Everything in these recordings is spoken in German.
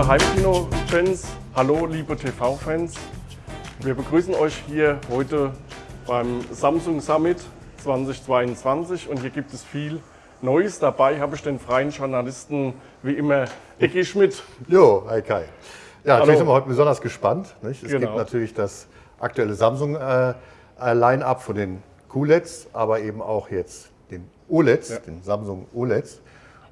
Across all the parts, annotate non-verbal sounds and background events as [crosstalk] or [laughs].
Hallo liebe Heimkino-Fans, hallo liebe TV-Fans. Wir begrüßen euch hier heute beim Samsung Summit 2022 und hier gibt es viel Neues. Dabei habe ich den freien Journalisten wie immer Ecki Schmidt. Jo, hi Kai. Ja, natürlich Hallo. sind wir heute besonders gespannt. Nicht? Es Genau. gibt natürlich das aktuelle Samsung äh, äh, Line-Up von den QLEDs, aber eben auch jetzt den OLEDs, Ja. den Samsung OLEDs.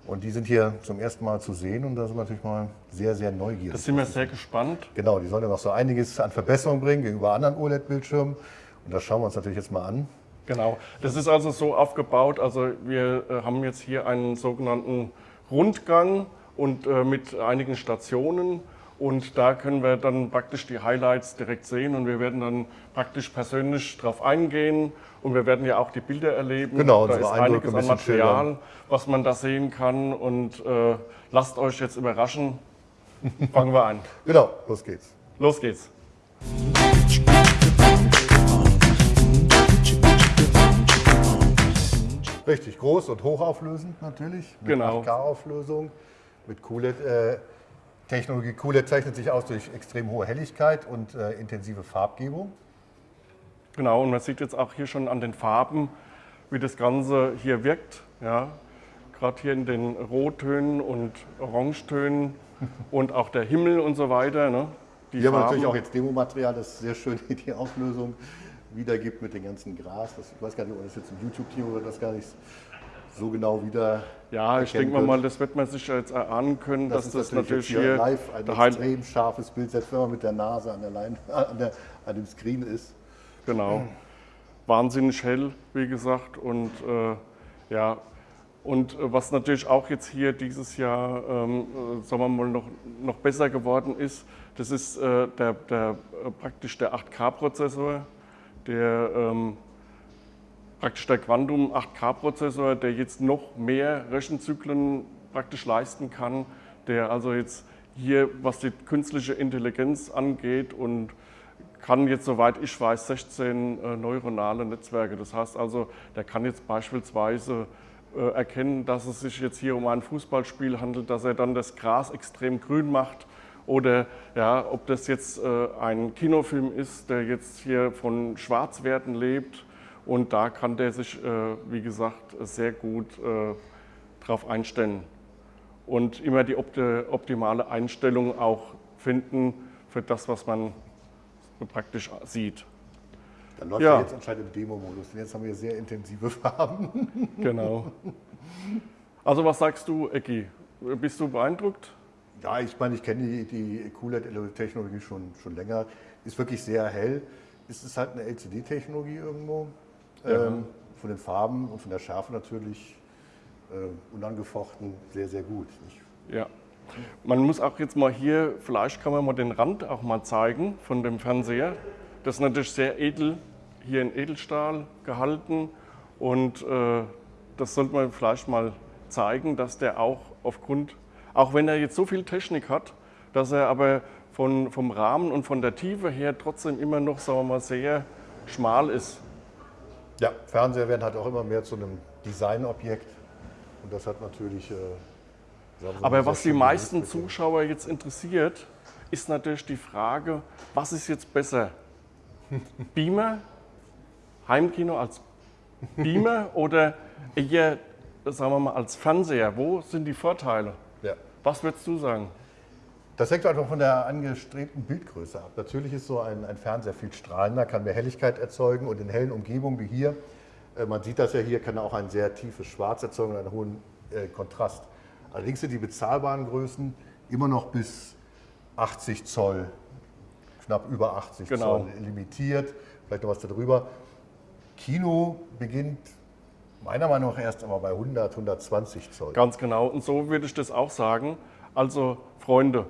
Und die sind hier zum ersten Mal zu sehen und da sind wir natürlich mal sehr, sehr neugierig. Da sind wir sehr gespannt. Genau, die sollen ja noch so einiges an Verbesserung bringen gegenüber anderen OLED-Bildschirmen. Und das schauen wir uns natürlich jetzt mal an. Genau. Das ist also so aufgebaut, also wir äh, haben jetzt hier einen sogenannten Rundgang und äh, mit einigen Stationen und da können wir dann praktisch die Highlights direkt sehen und wir werden dann praktisch persönlich drauf eingehen und wir werden ja auch die Bilder erleben. Genau, da ist Eindrücke einiges ein an Material, was man da sehen kann und äh, lasst euch jetzt überraschen. [laughs] Fangen wir an. Genau, los geht's. Los geht's. Richtig groß und hochauflösend natürlich. Mit Genau. 8K-Auflösung. Mit QLED. Äh, Technologie QLED zeichnet sich aus durch extrem hohe Helligkeit und äh, intensive Farbgebung. Genau, und man sieht jetzt auch hier schon an den Farben, wie das Ganze hier wirkt. Ja, Gerade hier in den Rottönen und Orangetönen [laughs] und auch der Himmel und so weiter. Ne? Die Hier haben wir natürlich auch jetzt Demomaterial, das sehr schön [laughs] die Auflösung wiedergibt mit dem ganzen Gras. Das, ich weiß gar nicht, ob das jetzt im YouTube-Team oder das gar nicht so genau wieder. ja, ich denke mal, das wird man sich ja jetzt erahnen können, dass ist das natürlich jetzt hier, live ein extrem scharfes Bild, selbst wenn man mit der Nase an, der Lein, [laughs] an, der, an dem Screen ist. Genau. Wahnsinnig hell, wie gesagt. Und äh, ja, und äh, was natürlich auch jetzt hier dieses Jahr, ähm, äh, sagen wir mal, noch, noch besser geworden ist, das ist äh, der, der, äh, praktisch der 8K-Prozessor, der ähm, praktisch der Quantum 8K-Prozessor, der jetzt noch mehr Rechenzyklen praktisch leisten kann, der also jetzt hier, was die künstliche Intelligenz angeht und kann jetzt, soweit ich weiß, 16 äh, neuronale Netzwerke. Das heißt also, der kann jetzt beispielsweise äh, erkennen, dass es sich jetzt hier um ein Fußballspiel handelt, dass er dann das Gras extrem grün macht oder ja, ob das jetzt äh, ein Kinofilm ist, der jetzt hier von Schwarzwerten lebt und da kann der sich, äh, wie gesagt, sehr gut äh, drauf einstellen und immer die opti optimale Einstellung auch finden für das, was man praktisch sieht. Dann läuft Ja. er jetzt anscheinend im Demo-Modus. denn Jetzt haben wir sehr intensive Farben. [laughs] Genau. Also was sagst du, Ecki? Bist du beeindruckt? Ja, ich meine, ich kenne die, die QLED-Technologie schon, schon länger. Ist wirklich sehr hell. Es ist halt eine LCD-Technologie irgendwo. Ähm, von den Farben und von der Schärfe natürlich äh, unangefochten sehr, sehr gut. Ich, Ja. Man muss auch jetzt mal hier, vielleicht kann man mal den Rand auch mal zeigen von dem Fernseher. Das ist natürlich sehr edel, hier in Edelstahl gehalten und äh, das sollte man vielleicht mal zeigen, dass der auch aufgrund, auch wenn er jetzt so viel Technik hat, dass er aber von, vom Rahmen und von der Tiefe her trotzdem immer noch, sagen wir mal, sehr schmal ist. Ja, Fernseher werden halt auch immer mehr zu einem Designobjekt. Und das hat natürlich. Äh, Aber was die meisten Zuschauer jetzt interessiert, ist natürlich die Frage, was ist jetzt besser? [laughs] Beamer, Heimkino als Beamer [laughs] oder eher, sagen wir mal, als Fernseher? Wo sind die Vorteile? Ja. Was würdest du sagen? Das hängt einfach von der angestrebten Bildgröße ab. Natürlich ist so ein, ein Fernseher viel strahlender, kann mehr Helligkeit erzeugen und in hellen Umgebungen wie hier, äh, man sieht das ja hier, kann er auch ein sehr tiefes Schwarz erzeugen und einen hohen äh, Kontrast. Allerdings sind die bezahlbaren Größen immer noch bis 80 Zoll, knapp über 80 Genau. Zoll limitiert, vielleicht noch was darüber. Kino beginnt meiner Meinung nach erst einmal bei 100, 120 Zoll. Ganz genau. Und so würde ich das auch sagen. Also, Freunde,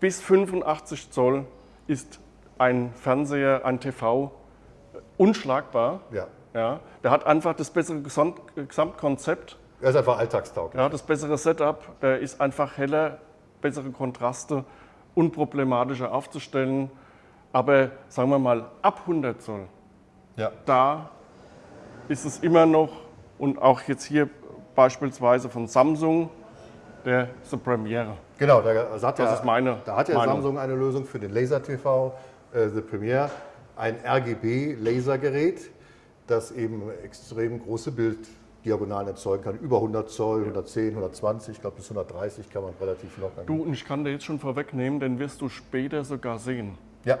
bis 85 Zoll ist ein Fernseher, ein TV unschlagbar. Ja. Ja, der hat einfach das bessere Gesamt Gesamtkonzept, Er ist einfach alltagstauglich. ja, das bessere Setup, der ist einfach heller, bessere Kontraste, unproblematischer aufzustellen. Aber sagen wir mal, ab 100 Zoll, Ja. da ist es immer noch, und auch jetzt hier beispielsweise von Samsung, der The Premiere. Genau, da hat, Das ja, ist meine da hat ja Meinung. Samsung eine Lösung für den Laser TV, äh, The Premiere, ein RGB-Lasergerät, das eben extrem große Bilddiagonalen erzeugen kann, über 100 Zoll, 110, 120, ich glaube bis 130 kann man relativ locker. Du, und ich kann dir jetzt schon vorwegnehmen, den wirst du später sogar sehen. Ja,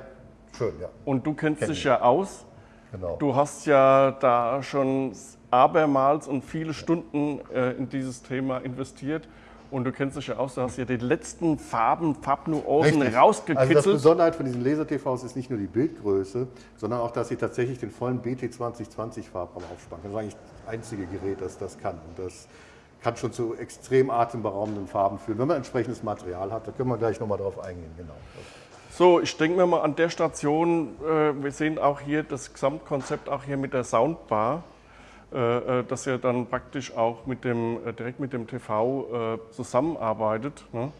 schön, ja, Und du kennst Kenn dich ich. ja aus. genau. Du hast ja da schon abermals und viele Stunden äh, in dieses Thema investiert. Und du kennst dich ja aus, du hast ja die letzten Farben, Farbnuancen Richtig. rausgekitzelt. Also das Besonderheit von diesen Laser-TVs ist nicht nur die Bildgröße, sondern auch, dass sie tatsächlich den vollen BT2020-Farbraum aufspannen. Das ist eigentlich das einzige Gerät, das das kann. Und das kann schon zu extrem atemberaubenden Farben führen, wenn man entsprechendes Material hat. Da können wir gleich nochmal drauf eingehen. Genau. So, ich denke mir mal an der Station, äh, wir sehen auch hier das Gesamtkonzept auch hier mit der Soundbar, dass ihr dann praktisch auch mit dem, äh, direkt mit dem TV äh, zusammenarbeitet. Ne?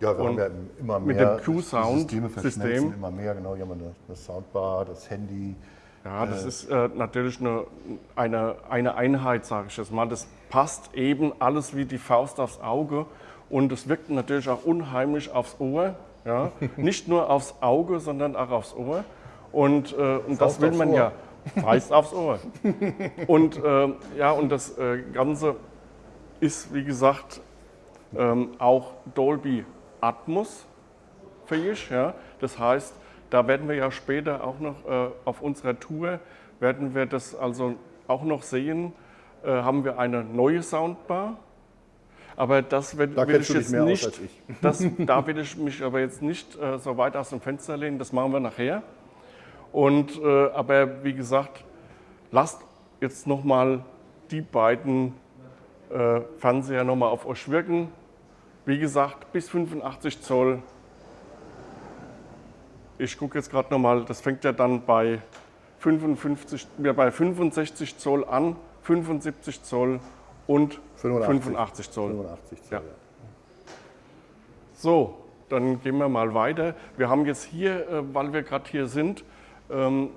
Ja, wir Und haben ja immer mit mehr dem Q-Sound- Systeme System. immer mehr. Genau, hier haben wir eine, eine Soundbar, das Handy. Ja, das ist äh, natürlich eine, eine, eine Einheit, sage ich jetzt mal. Das passt eben alles wie die Faust aufs Auge und es wirkt natürlich auch unheimlich aufs Ohr. Ja? [laughs] Nicht nur aufs Auge, sondern auch aufs Ohr. Und, äh, und das will man Ohr. ja. Faust aufs Ohr. Und äh, ja, und das äh, Ganze ist, wie gesagt, ähm, auch Dolby Atmos fähig. Ja? Das heißt, da werden wir ja später auch noch äh, auf unserer Tour, werden wir das also auch noch sehen, äh, haben wir eine neue Soundbar. Aber das will, Da will ich jetzt nicht, ich. das, da will ich mich aber jetzt nicht äh, so weit aus dem Fenster lehnen, das machen wir nachher. Und, äh, aber wie gesagt, lasst jetzt nochmal die beiden äh, Fernseher nochmal auf euch wirken. Wie gesagt, bis 85 Zoll. Ich gucke jetzt gerade nochmal, das fängt ja dann bei, 55, ja, bei 65 Zoll an, 75 Zoll und 85. 85 Zoll. 85 Zoll. Ja. So, dann gehen wir mal weiter. Wir haben jetzt hier, äh, weil wir gerade hier sind, ähm,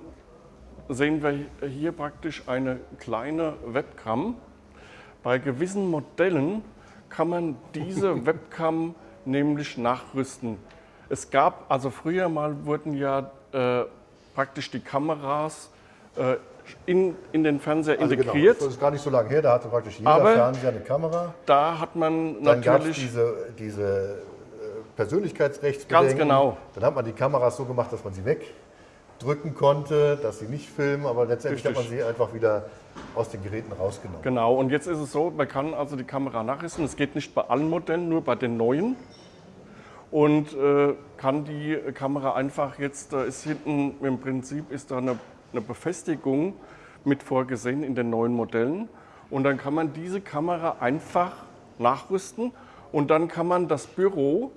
sehen wir hier praktisch eine kleine Webcam. Bei gewissen Modellen kann man diese [laughs] Webcam nämlich nachrüsten. Es gab, also früher mal wurden ja äh, praktisch die Kameras äh, in, in den Fernseher Also genau, integriert. das ist gar nicht so lange her, da hatte praktisch jeder Aber- Fernseher eine Kamera. Da hat man Dann natürlich diese, diese äh, Persönlichkeitsrechtsbedenken. Ganz genau. Dann hat man die Kameras so gemacht, dass man sie wegdrücken konnte, dass sie nicht filmen, aber letztendlich hat man Richtig. sie einfach wieder aus den Geräten rausgenommen. Genau, und jetzt ist es so, man kann also die Kamera nachrüsten. Es geht nicht bei allen Modellen, nur bei den neuen. Und äh, kann die Kamera einfach jetzt, da ist hinten im Prinzip ist da eine, eine Befestigung mit vorgesehen in den neuen Modellen. Und dann kann man diese Kamera einfach nachrüsten und dann kann man das Büro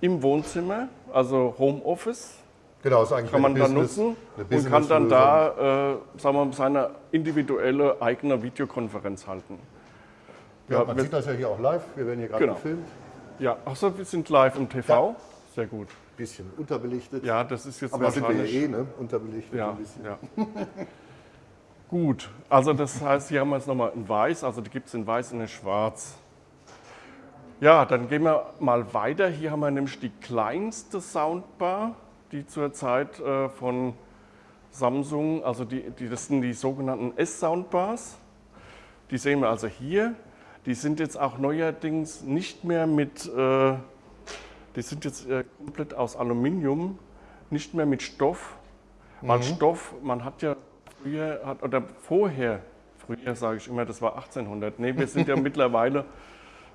im Wohnzimmer, also Homeoffice, Genau, ist eigentlich kann man dann nutzen und kann dann da, äh, sagen wir mal, seine individuelle eigene Videokonferenz halten. Ja, Ja, man wir- sieht das ja hier auch live. Wir werden hier gerade Genau. gefilmt. Ja, achso, wir sind live im TV. Sehr gut. Bisschen unterbelichtet. Ja, das ist jetzt aber sind wir ja eh, ne? Unterbelichtet ja, ein bisschen. ja. [laughs] Gut, also das heißt, hier haben wir jetzt nochmal in weiß, also die gibt es in weiß und in schwarz. Ja, dann gehen wir mal weiter. Hier haben wir nämlich die kleinste Soundbar, die zurzeit äh, von Samsung, also die, die, das sind die sogenannten S-Soundbars. Die sehen wir also hier. Die sind jetzt auch neuerdings nicht mehr mit, äh, die sind jetzt äh, komplett aus Aluminium, nicht mehr mit Stoff. Weil Stoff, man hat ja früher, hat, oder vorher, früher sage ich immer, das war 1800. Nee, wir sind ja [laughs] mittlerweile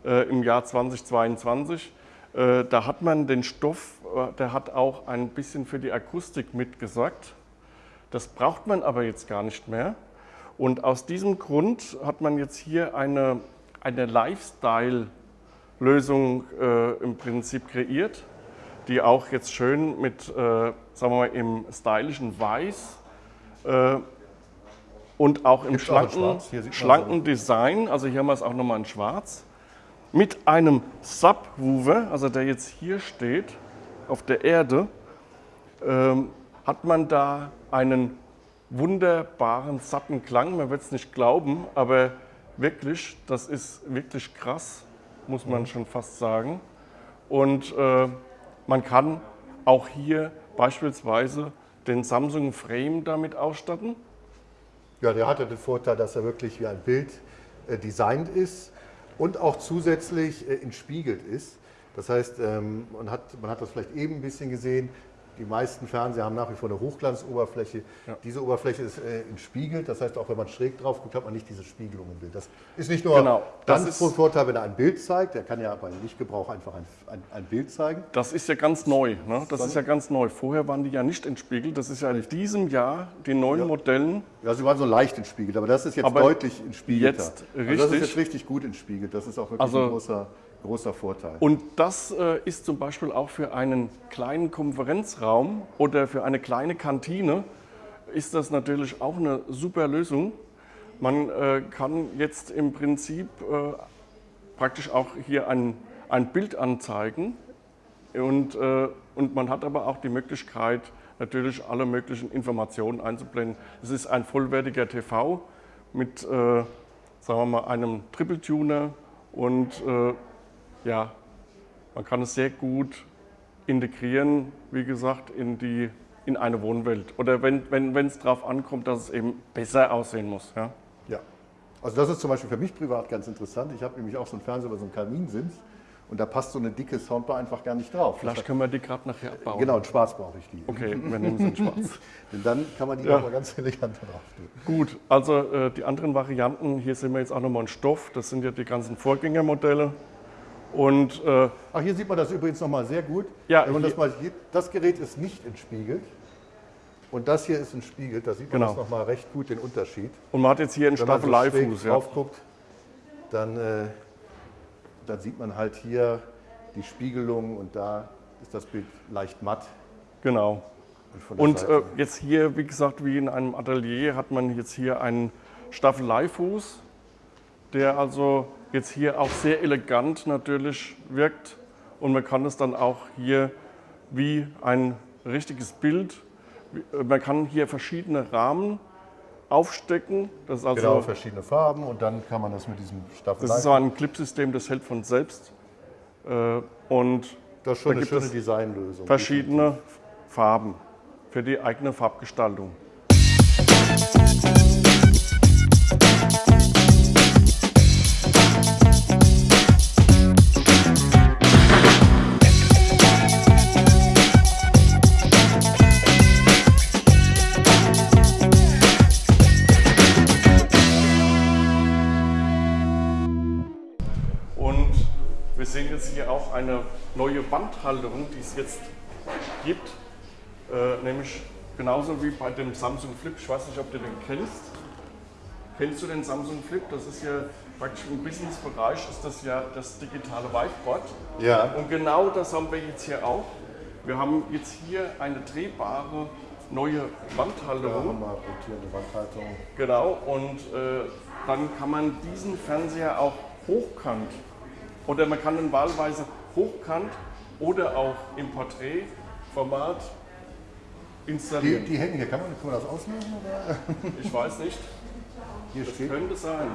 äh, im Jahr 2022. Äh, da hat man den Stoff, äh, der hat auch ein bisschen für die Akustik mitgesorgt. Das braucht man aber jetzt gar nicht mehr. Und aus diesem Grund hat man jetzt hier eine, eine Lifestyle-Lösung äh, im Prinzip kreiert, die auch jetzt schön mit, äh, sagen wir mal, im stylischen Weiß äh, und auch im Gibt's auch schlanken, man schlanken Design, also hier haben wir es auch nochmal in Schwarz, mit einem Subwoofer, also der jetzt hier steht, auf der Erde, ähm, hat man da einen wunderbaren, satten Klang. Man wird es nicht glauben, aber wirklich, das ist wirklich krass, muss man schon fast sagen. Und äh, man kann auch hier beispielsweise den Samsung Frame damit ausstatten. Ja, der hatte den Vorteil, dass er wirklich wie ein Bild äh, designt ist und auch zusätzlich äh, entspiegelt ist. Das heißt, ähm, man, hat, man hat das vielleicht eben ein bisschen gesehen, die meisten Fernseher haben nach wie vor eine Hochglanzoberfläche. Ja. Diese Oberfläche ist äh, entspiegelt, das heißt, auch wenn man schräg drauf guckt, hat man nicht diese Spiegelung im Bild. Das ist nicht nur genau, das ist Vorteil, wenn er ein Bild zeigt, er kann ja beim Lichtgebrauch einfach ein, ein, ein Bild zeigen. Das ist ja ganz neu. Ne? Das ist ja ganz neu. Vorher waren die ja nicht entspiegelt. Das ist ja in diesem Jahr den neuen ja. Modellen. Ja, sie waren so leicht entspiegelt, aber das ist jetzt aber deutlich entspiegelt. Jetzt richtig. Also das ist jetzt richtig gut entspiegelt. Das ist auch wirklich also, ein großer großer Vorteil. Und das äh, ist zum Beispiel auch für einen kleinen Konferenzraum oder für eine kleine Kantine ist das natürlich auch eine super Lösung. Man äh, kann jetzt im Prinzip äh, praktisch auch hier ein, ein Bild anzeigen und, äh, und man hat aber auch die Möglichkeit, natürlich alle möglichen Informationen einzublenden. Es ist ein vollwertiger TV mit, äh, sagen wir mal, einem Triple Tuner und äh, ja, man kann es sehr gut integrieren, wie gesagt, in, die, in eine Wohnwelt. Oder wenn es wenn, darauf ankommt, dass es eben besser aussehen muss. Ja? ja, also das ist zum Beispiel für mich privat ganz interessant. Ich habe nämlich auch so einen Fernseher über so einen Kaminsims und da passt so eine dicke Soundbar einfach gar nicht drauf. Vielleicht können wir die gerade nachher abbauen. Genau, in schwarz brauche ich die. Okay, wir nehmen sie in schwarz. Denn dann kann man die ja. nochmal ganz elegant drauf tun. Gut, also äh, die anderen Varianten, hier sehen wir jetzt auch nochmal einen Stoff. Das sind ja die ganzen Vorgängermodelle. Und, äh, Ach, hier sieht man das übrigens nochmal sehr gut. Ja, Wenn man das, mal sieht, das Gerät ist nicht entspiegelt. Und das hier ist entspiegelt, da sieht man genau. das nochmal recht gut, den Unterschied. Und man hat jetzt hier einen Staffeleifuß. Wenn man so ja. drauf guckt, dann, äh, dann sieht man halt hier die Spiegelung und da ist das Bild leicht matt. Genau. Und, und äh, jetzt hier, wie gesagt, wie in einem Atelier, hat man jetzt hier einen Staffeleifuß, der also jetzt hier auch sehr elegant natürlich wirkt und man kann es dann auch hier wie ein richtiges Bild, man kann hier verschiedene Rahmen aufstecken. Das ist also genau, verschiedene Farben und dann kann man das mit diesem Staffel. Das ist so ein Clipsystem, das hält von selbst. Äh, und das ist schon da eine schöne Designlösung. Verschiedene Farben für die eigene Farbgestaltung. Eine neue Wandhalterung, die es jetzt gibt, äh, nämlich genauso wie bei dem Samsung Flip. Ich weiß nicht, ob du den kennst. Kennst du den Samsung Flip? Das ist ja praktisch im Businessbereich ist das ja das digitale Whiteboard. Ja. Und genau das haben wir jetzt hier auch. Wir haben jetzt hier eine drehbare neue Wandhalterung. Ja, rotierende Wandhalterung. Genau, und äh, dann kann man diesen Fernseher auch hochkant oder man kann ihn wahlweise hochkant oder auch im Porträtformat installieren. Die, die hängen hier, kann man, kann man das auslösen? Oder? [laughs] Ich weiß nicht. Hier das steht. könnte sein.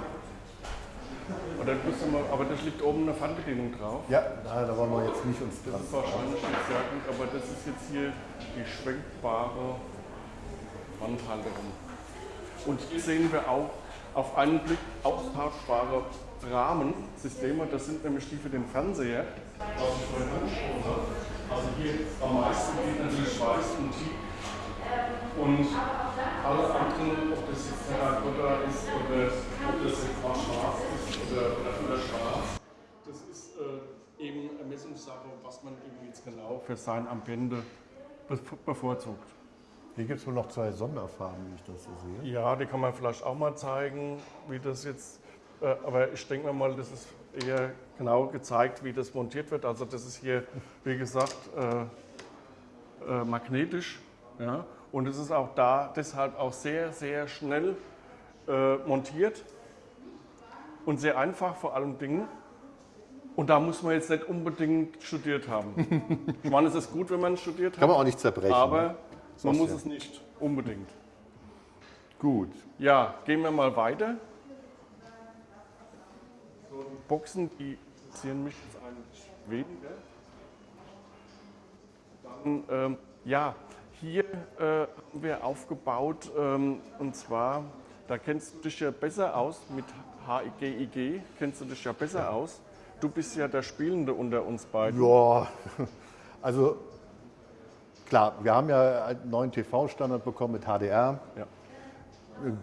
Oder mal, aber da liegt oben eine Fernbedienung drauf. Ja, da, da wollen wir jetzt nicht uns dran. Das ist wahrscheinlich nicht sehr gut, aber das ist jetzt hier die schwenkbare Wandhalterung. Und hier sehen wir auch auf einen Blick austauschbare Rahmensysteme. Das sind nämlich die für den Fernseher. Also hier am meisten geht natürlich Schweiß und Teak. Und alle anderen, ob das jetzt Terrakotta ist oder ob das jetzt mal schwarz ist oder, oder, schwarz, das ist äh, eben Messungssache, was man eben jetzt genau für sein Ambiente bevorzugt. Hier gibt es wohl noch zwei Sonderfarben, wie ich das so sehe. Ja, die kann man vielleicht auch mal zeigen, wie das jetzt äh, aber ich denke mal, das ist eher genau gezeigt, wie das montiert wird. Also das ist hier, wie gesagt, äh, äh, magnetisch. Ja? Und es ist auch da deshalb auch sehr, sehr schnell äh, montiert und sehr einfach vor allen Dingen. Und da muss man jetzt nicht unbedingt studiert haben. [laughs] ich meine, es ist gut, wenn man studiert hat. Kann man auch nicht zerbrechen. Aber ne? Man muss ja. es nicht unbedingt. Gut. Ja, gehen wir mal weiter. Boxen, die ziehen mich jetzt eigentlich weniger. Dann, ähm, ja, hier äh, haben wir aufgebaut ähm, und zwar, da kennst du dich ja besser aus mit HIGIG, kennst du dich ja besser aus. Du bist ja der Spielende unter uns beiden. Ja, [laughs] also klar, wir haben ja einen neuen TV-Standard bekommen mit HDR. Ja.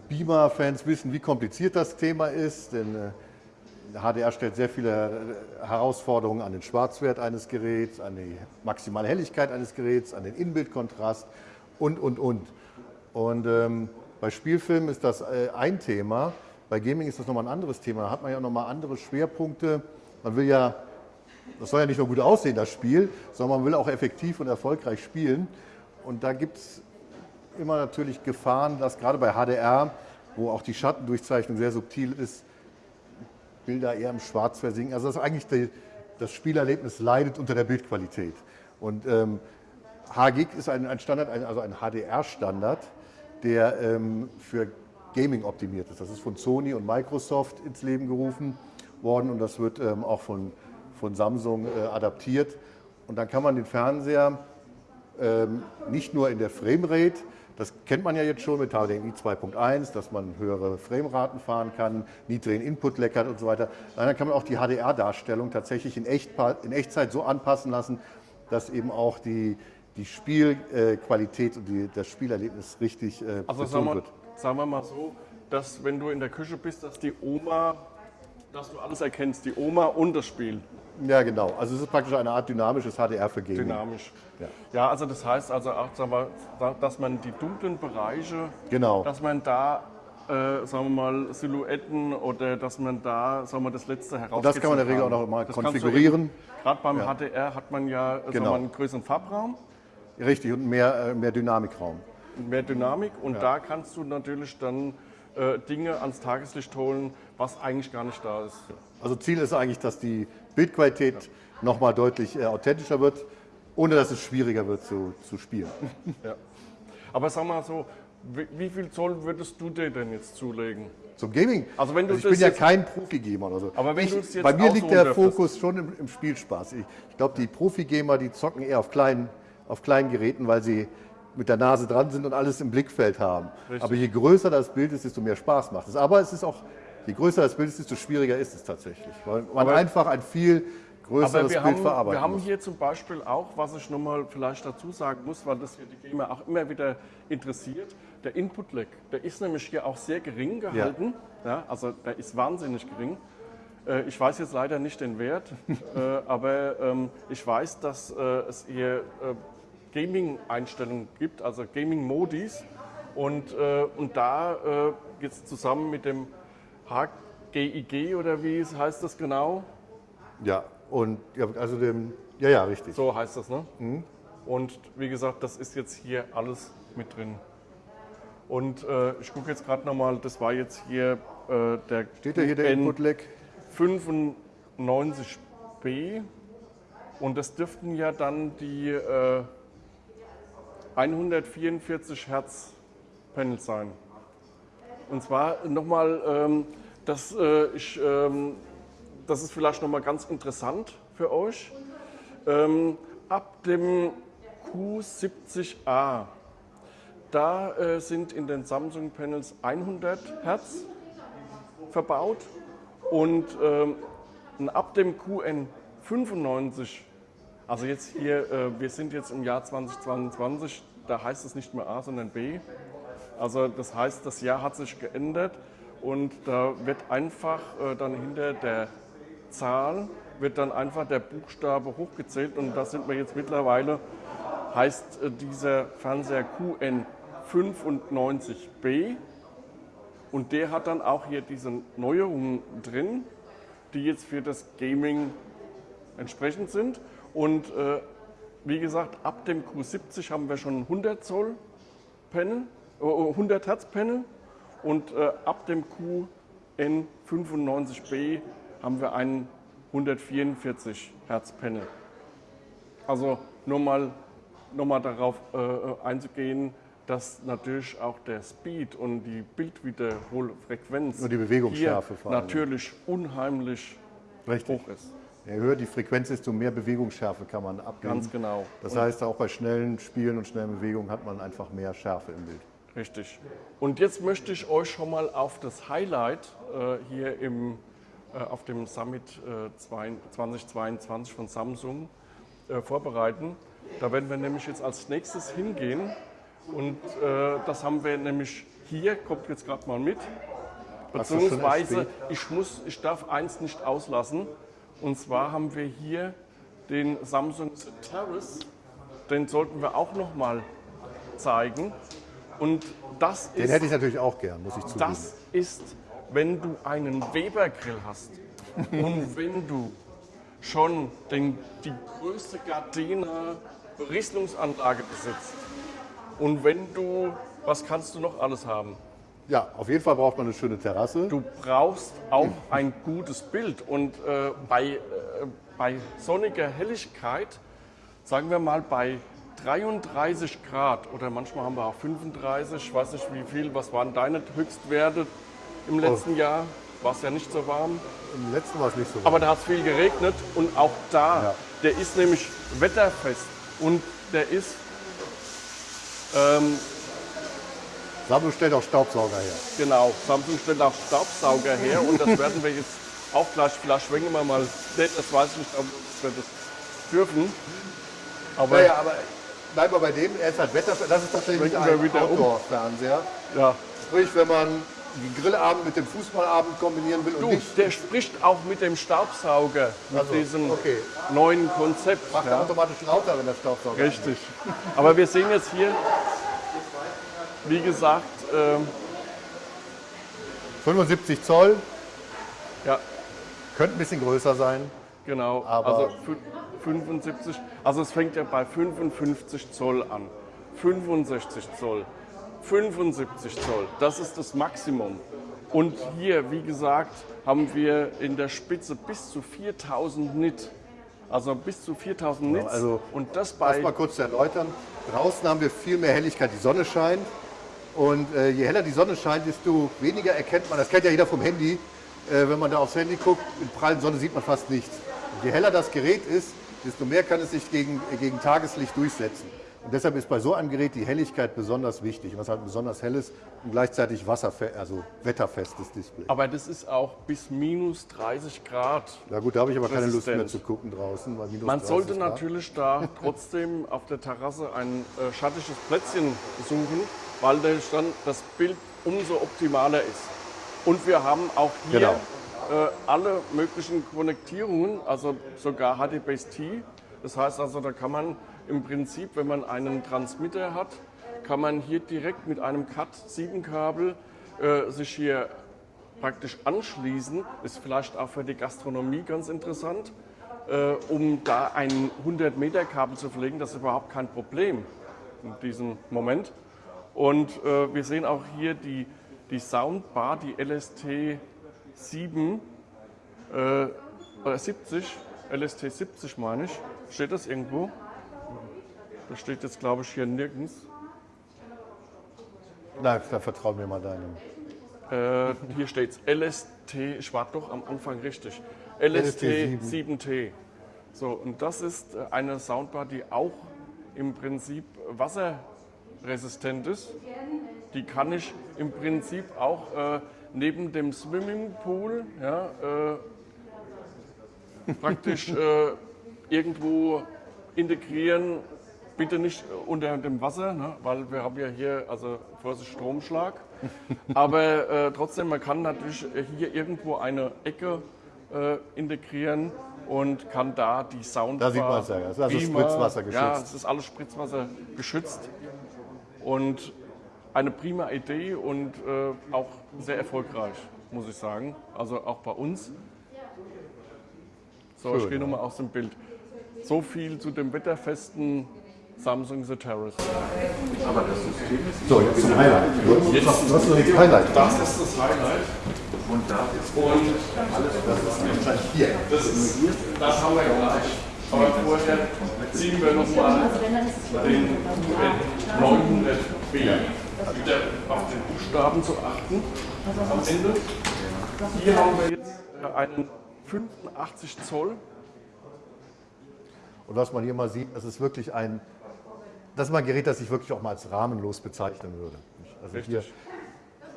Beamer-Fans wissen, wie kompliziert das Thema ist, denn äh, HDR stellt sehr viele äh, Herausforderungen an den Schwarzwert eines Geräts, an die maximale Helligkeit eines Geräts, an den Inbildkontrast und, und, und. Und ähm, bei Spielfilmen ist das äh, ein Thema, bei Gaming ist das nochmal ein anderes Thema. Da hat man ja nochmal andere Schwerpunkte. Man will ja, das soll ja nicht nur gut aussehen, das Spiel, sondern man will auch effektiv und erfolgreich spielen. Und da gibt es immer natürlich Gefahren, dass gerade bei HDR, wo auch die Schattendurchzeichnung sehr subtil ist, Bilder eher im Schwarz versinken. Also dass eigentlich die, das Spielerlebnis leidet unter der Bildqualität. Und ähm, HGIG ist ein, ein Standard, ein, also ein HDR-Standard, der ähm, für Gaming optimiert ist. Das ist von Sony und Microsoft ins Leben gerufen worden und das wird ähm, auch von, von Samsung äh, adaptiert. Und dann kann man den Fernseher ähm, nicht nur in der Framerate, das kennt man ja jetzt schon mit HDMI 2.1, dass man höhere Frameraten fahren kann, niedrigen Input leckert und so weiter. Dann kann man auch die HDR-Darstellung tatsächlich in, Echt, in, Echtzeit so anpassen lassen, dass eben auch die, die Spielqualität und die, das Spielerlebnis richtig äh, also sagen wir, wird. Sagen wir mal so, dass wenn du in der Küche bist, dass die Oma, dass du alles erkennst, die Oma und das Spiel. Ja, genau. Also es ist praktisch eine Art dynamisches HDR für Gaming. Dynamisch. Ja, ja also das heißt also auch, dass man die dunklen Bereiche, genau. dass man da äh, sagen wir mal, Silhouetten oder dass man da sagen wir, das letzte heraus. Das kann man in der Regel auch noch mal konfigurieren. Gerade beim ja. HDR hat man ja genau. wir, einen größeren Farbraum. Richtig, und mehr, äh, mehr Dynamikraum. Mehr Dynamik und ja. da kannst du natürlich dann äh, Dinge ans Tageslicht holen, was eigentlich gar nicht da ist. Also Ziel ist eigentlich, dass die Bildqualität ja. nochmal deutlich äh, authentischer wird, ohne dass es schwieriger wird zu, zu spielen. [laughs] Ja. Aber sag mal so, wie, wie, viel Zoll würdest du dir denn jetzt zulegen? Zum Gaming? Also wenn du also ich bin ja kein Profi-Gamer oder so. Aber wenn ich, jetzt bei mir liegt der Fokus schon im, im Spielspaß. Ich, ich glaube, die Profi-Gamer, die zocken eher auf kleinen, auf kleinen Geräten, weil sie mit der Nase dran sind und alles im Blickfeld haben. Richtig. Aber je größer das Bild ist, desto mehr Spaß macht es. Aber es ist auch Je größer das Bild ist, desto schwieriger ist es tatsächlich, weil man aber, einfach ein viel größeres Bild haben, verarbeiten Wir haben muss. hier zum Beispiel auch, was ich nochmal vielleicht dazu sagen muss, weil das hier die Gamer auch immer wieder interessiert, der Input-Lag, der ist nämlich hier auch sehr gering gehalten, ja. ja also der ist wahnsinnig gering. Äh, ich weiß jetzt leider nicht den Wert, [laughs] äh, aber ähm, ich weiß, dass äh, es hier Gaming-Einstellungen gibt, also Gaming-Modis. Und, und da jetzt zusammen mit dem HGIG oder wie heißt das genau? Ja, und ja, also dem, ja, ja, richtig. So heißt das, ne? Mhm. Und wie gesagt, das ist jetzt hier alles mit drin. Und äh, ich gucke jetzt gerade nochmal, das war jetzt hier äh, der Steht da hier der Input-Lag? 95b. Und das dürften ja dann die äh, 144 Hertz Panels sein. Und zwar nochmal, ähm, das, äh, ich, ähm, das ist vielleicht nochmal ganz interessant für euch. Ähm, ab dem Q70A, da äh, sind in den Samsung Panels 100 Hertz verbaut und ähm, ab dem QN95, also jetzt hier, äh, wir sind jetzt im Jahr 2022, da heißt es nicht mehr A, sondern B, also das heißt, das Jahr hat sich geändert und da wird einfach äh, dann hinter der Zahl wird dann einfach der Buchstabe hochgezählt und da sind wir jetzt mittlerweile, heißt äh, dieser Fernseher QN95B und der hat dann auch hier diese Neuerungen drin, die jetzt für das Gaming entsprechend sind und äh, wie gesagt, ab dem Q70 haben wir schon 100 Zoll Panel 100 Hertz Panel und äh, ab dem QN95B haben wir einen 144 Hertz Panel. Also nur mal, nur mal darauf äh, einzugehen, dass natürlich auch der Speed und die Bildwiederholfrequenz und die Bewegungsschärfe hier natürlich unheimlich Richtig. hoch ist. Je höher die Frequenz ist, desto mehr Bewegungsschärfe kann man abgeben. Ganz genau. Das Und- heißt, auch bei schnellen Spielen und schnellen Bewegungen hat man einfach mehr Schärfe im Bild. Richtig. Und jetzt möchte ich euch schon mal auf das Highlight äh, hier im, äh, auf dem Summit äh, zwei- 2022 von Samsung äh, vorbereiten. Da werden wir nämlich jetzt als nächstes hingehen. Und äh, das haben wir nämlich hier, kommt jetzt gerade mal mit. Beziehungsweise, ich, muss, ich darf eins nicht auslassen. Und zwar haben wir hier den Samsung Terrace. Den sollten wir auch noch mal zeigen. Und das Den ist, hätte ich natürlich auch gern, muss ich zugeben. das ist, wenn du einen Weber-Grill hast [laughs] und wenn du schon den, die größte Gardena Berieselungsanlage besitzt und wenn du, was kannst du noch alles haben? Ja, auf jeden Fall braucht man eine schöne Terrasse. Du brauchst auch ein gutes Bild und äh, bei, äh, bei sonniger Helligkeit, sagen wir mal bei 33 Grad oder manchmal haben wir auch 35, ich weiß nicht wie viel, was waren deine Höchstwerte im letzten Jahr? War es ja nicht so warm, Im letzten war es nicht so. aber da hat es viel geregnet und auch da, Ja. der ist nämlich wetterfest und der ist ähm, Samsung stellt auch Staubsauger her. Genau, Samsung stellt auch Staubsauger her und das werden wir jetzt auch gleich, vielleicht schwenken wir mal, nee, das weiß ich nicht, ob wir das dürfen. Aber Naja, aber bleiben wir bei dem. Er ist halt Wetter. Das ist tatsächlich ein wieder um. Outdoor-Fernseher. ja, Sprich, wenn man den Grillabend mit dem Fußballabend kombinieren will und du, nicht der spricht auch mit dem Staubsauger, mit Also, diesem okay. neuen Konzept. macht Ja, automatisch lauter, wenn der Staubsauger richtig. Aber wir sehen jetzt hier, wie gesagt, ähm, 75 Zoll, ja, könnte ein bisschen größer sein. Genau, Aber- also fü- 75, also es fängt ja bei 55 Zoll an. 65 Zoll, 75 Zoll, das ist das Maximum. Und hier, wie gesagt, haben wir in der Spitze bis zu 4000 Nit. Also bis zu 4000 Nits. also und das bei mal kurz zu erläutern. Draußen haben wir viel mehr Helligkeit, die Sonne scheint. Und äh, je heller die Sonne scheint, desto weniger erkennt man, das kennt ja jeder vom Handy, äh, wenn man da aufs Handy guckt, in prallen Sonne sieht man fast nichts. Und je heller das Gerät ist, desto mehr kann es sich gegen, äh, gegen Tageslicht durchsetzen. Und deshalb ist bei so einem Gerät die Helligkeit besonders wichtig. Und was halt besonders hell ist und gleichzeitig wasserfe also wetterfestes Display. aber das ist auch bis minus 30 Grad. Na gut, da habe ich aber keine Lust mehr zu gucken draußen. Man 30 sollte Grad. natürlich da [laughs] trotzdem auf der Terrasse ein äh, schattiges Plätzchen suchen, weil dann das Bild umso optimaler ist. Und wir haben auch hier Genau. äh, alle möglichen Konnektierungen, also sogar HDBaseT. Das heißt also, da kann man im Prinzip, wenn man einen Transmitter hat, kann man hier direkt mit einem Cat-7-Kabel äh, sich hier praktisch anschließen. Ist vielleicht auch für die Gastronomie ganz interessant äh, um da ein 100 Meter Kabel zu verlegen, das ist überhaupt kein Problem in diesem Moment. Und äh, wir sehen auch hier die, die Soundbar, die LST 7, äh, oder 70, LST 70 meine ich. Steht das irgendwo? Das steht jetzt glaube ich hier nirgends. Na, da vertrau mir mal deinem. Äh, hier steht es LST, ich war doch am Anfang richtig. LST, LST 7T. So, und das ist äh, eine Soundbar, die auch im Prinzip wasserresistent ist. Die kann ich im Prinzip auch äh, neben dem Swimmingpool ja, äh, praktisch äh, irgendwo integrieren. Bitte nicht unter dem Wasser, ne, weil wir haben ja hier, also Vorsicht, Stromschlag. [laughs] Aber äh, trotzdem, man kann natürlich hier irgendwo eine Ecke äh, integrieren und kann da die Soundbar... Da sieht man's ja, das ist also Beamer- Spritzwasser geschützt. Ja, es ist alles Spritzwasser geschützt. Und eine prima Idee und äh, auch sehr erfolgreich, muss ich sagen. Also auch bei uns. So, ich Schön, gehe ja. nochmal aus dem Bild. So viel zu dem wetterfesten Samsung The Terrace. So, jetzt zum Highlight. Jetzt, was, ist das Highlight? Das ist das Highlight. Und da ist Und Wahrscheinlich hier. das, ist, das haben wir gleich. Aber vorher ziehen wir nochmal den 900b. Wieder auf den Buchstaben zu achten am Ende. Hier haben wir jetzt äh, einen 85 Zoll Und was man hier mal sieht, das ist wirklich ein, das ist mal ein Gerät, das ich wirklich auch mal als rahmenlos bezeichnen würde. Also hier,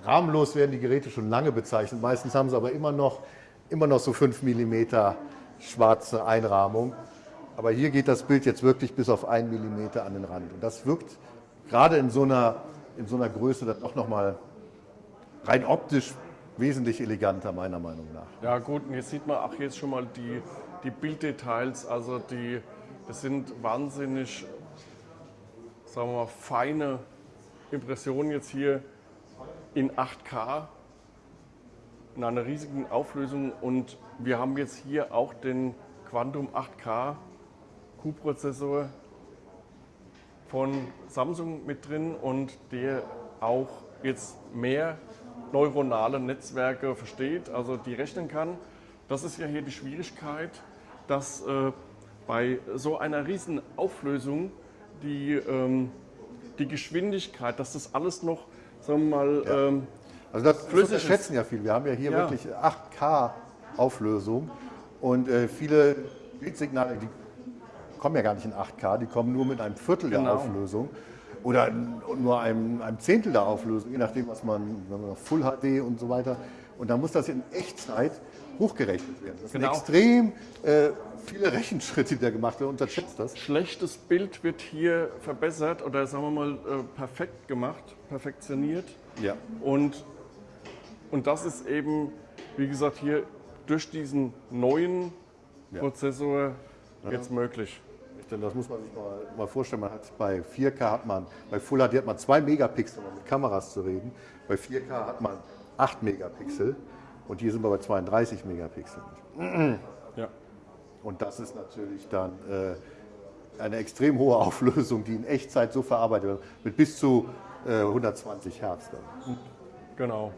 rahmenlos werden die Geräte schon lange bezeichnet. Meistens haben sie aber immer noch, immer noch so 5 mm schwarze Einrahmung. Aber hier geht das Bild jetzt wirklich bis auf 1 mm an den Rand. Und das wirkt gerade in so einer, in so einer Größe dann auch nochmal rein optisch wesentlich eleganter, meiner Meinung nach. Ja gut, und jetzt sieht man auch jetzt schon mal die, die Bilddetails, also die, das sind wahnsinnig, sagen wir mal, feine Impressionen jetzt hier in 8K in einer riesigen Auflösung und wir haben jetzt hier auch den Quantum 8K Q-Prozessor von Samsung mit drin und der auch jetzt mehr neuronale Netzwerke versteht, also die rechnen kann. Das ist ja hier die Schwierigkeit, dass äh, bei so einer riesen Auflösung die, ähm, die Geschwindigkeit, dass das alles noch, sagen wir mal, ja. ähm, also das, das schätzen ja viel. Wir haben ja hier ja. wirklich 8K Auflösung und äh, viele Bildsignale, die kommen ja gar nicht in 8K, die kommen nur mit einem Viertel genau. der Auflösung oder nur einem, einem, Zehntel der Auflösung, je nachdem, was man, man Full HD und so weiter. Und dann muss das in Echtzeit hochgerechnet werden. Das genau. sind extrem äh, viele Rechenschritte, die da gemacht werden. Unterschätzt das. Schlechtes Bild wird hier verbessert oder sagen wir mal äh, perfekt gemacht, perfektioniert. Ja. Und, und das ist eben, wie gesagt, hier durch diesen neuen ja. Prozessor ja. jetzt möglich. Denn das muss man sich mal, mal, vorstellen. Man hat bei 4K hat man, bei Full HD hat man 2 Megapixel, um mit Kameras zu reden. Bei 4K hat man 8 Megapixel und hier sind wir bei 32 Megapixel. Ja. Und das ist natürlich dann äh, eine extrem hohe [laughs] Auflösung, die in Echtzeit so verarbeitet wird, mit bis zu äh, 120 Hertz. Dann. Genau.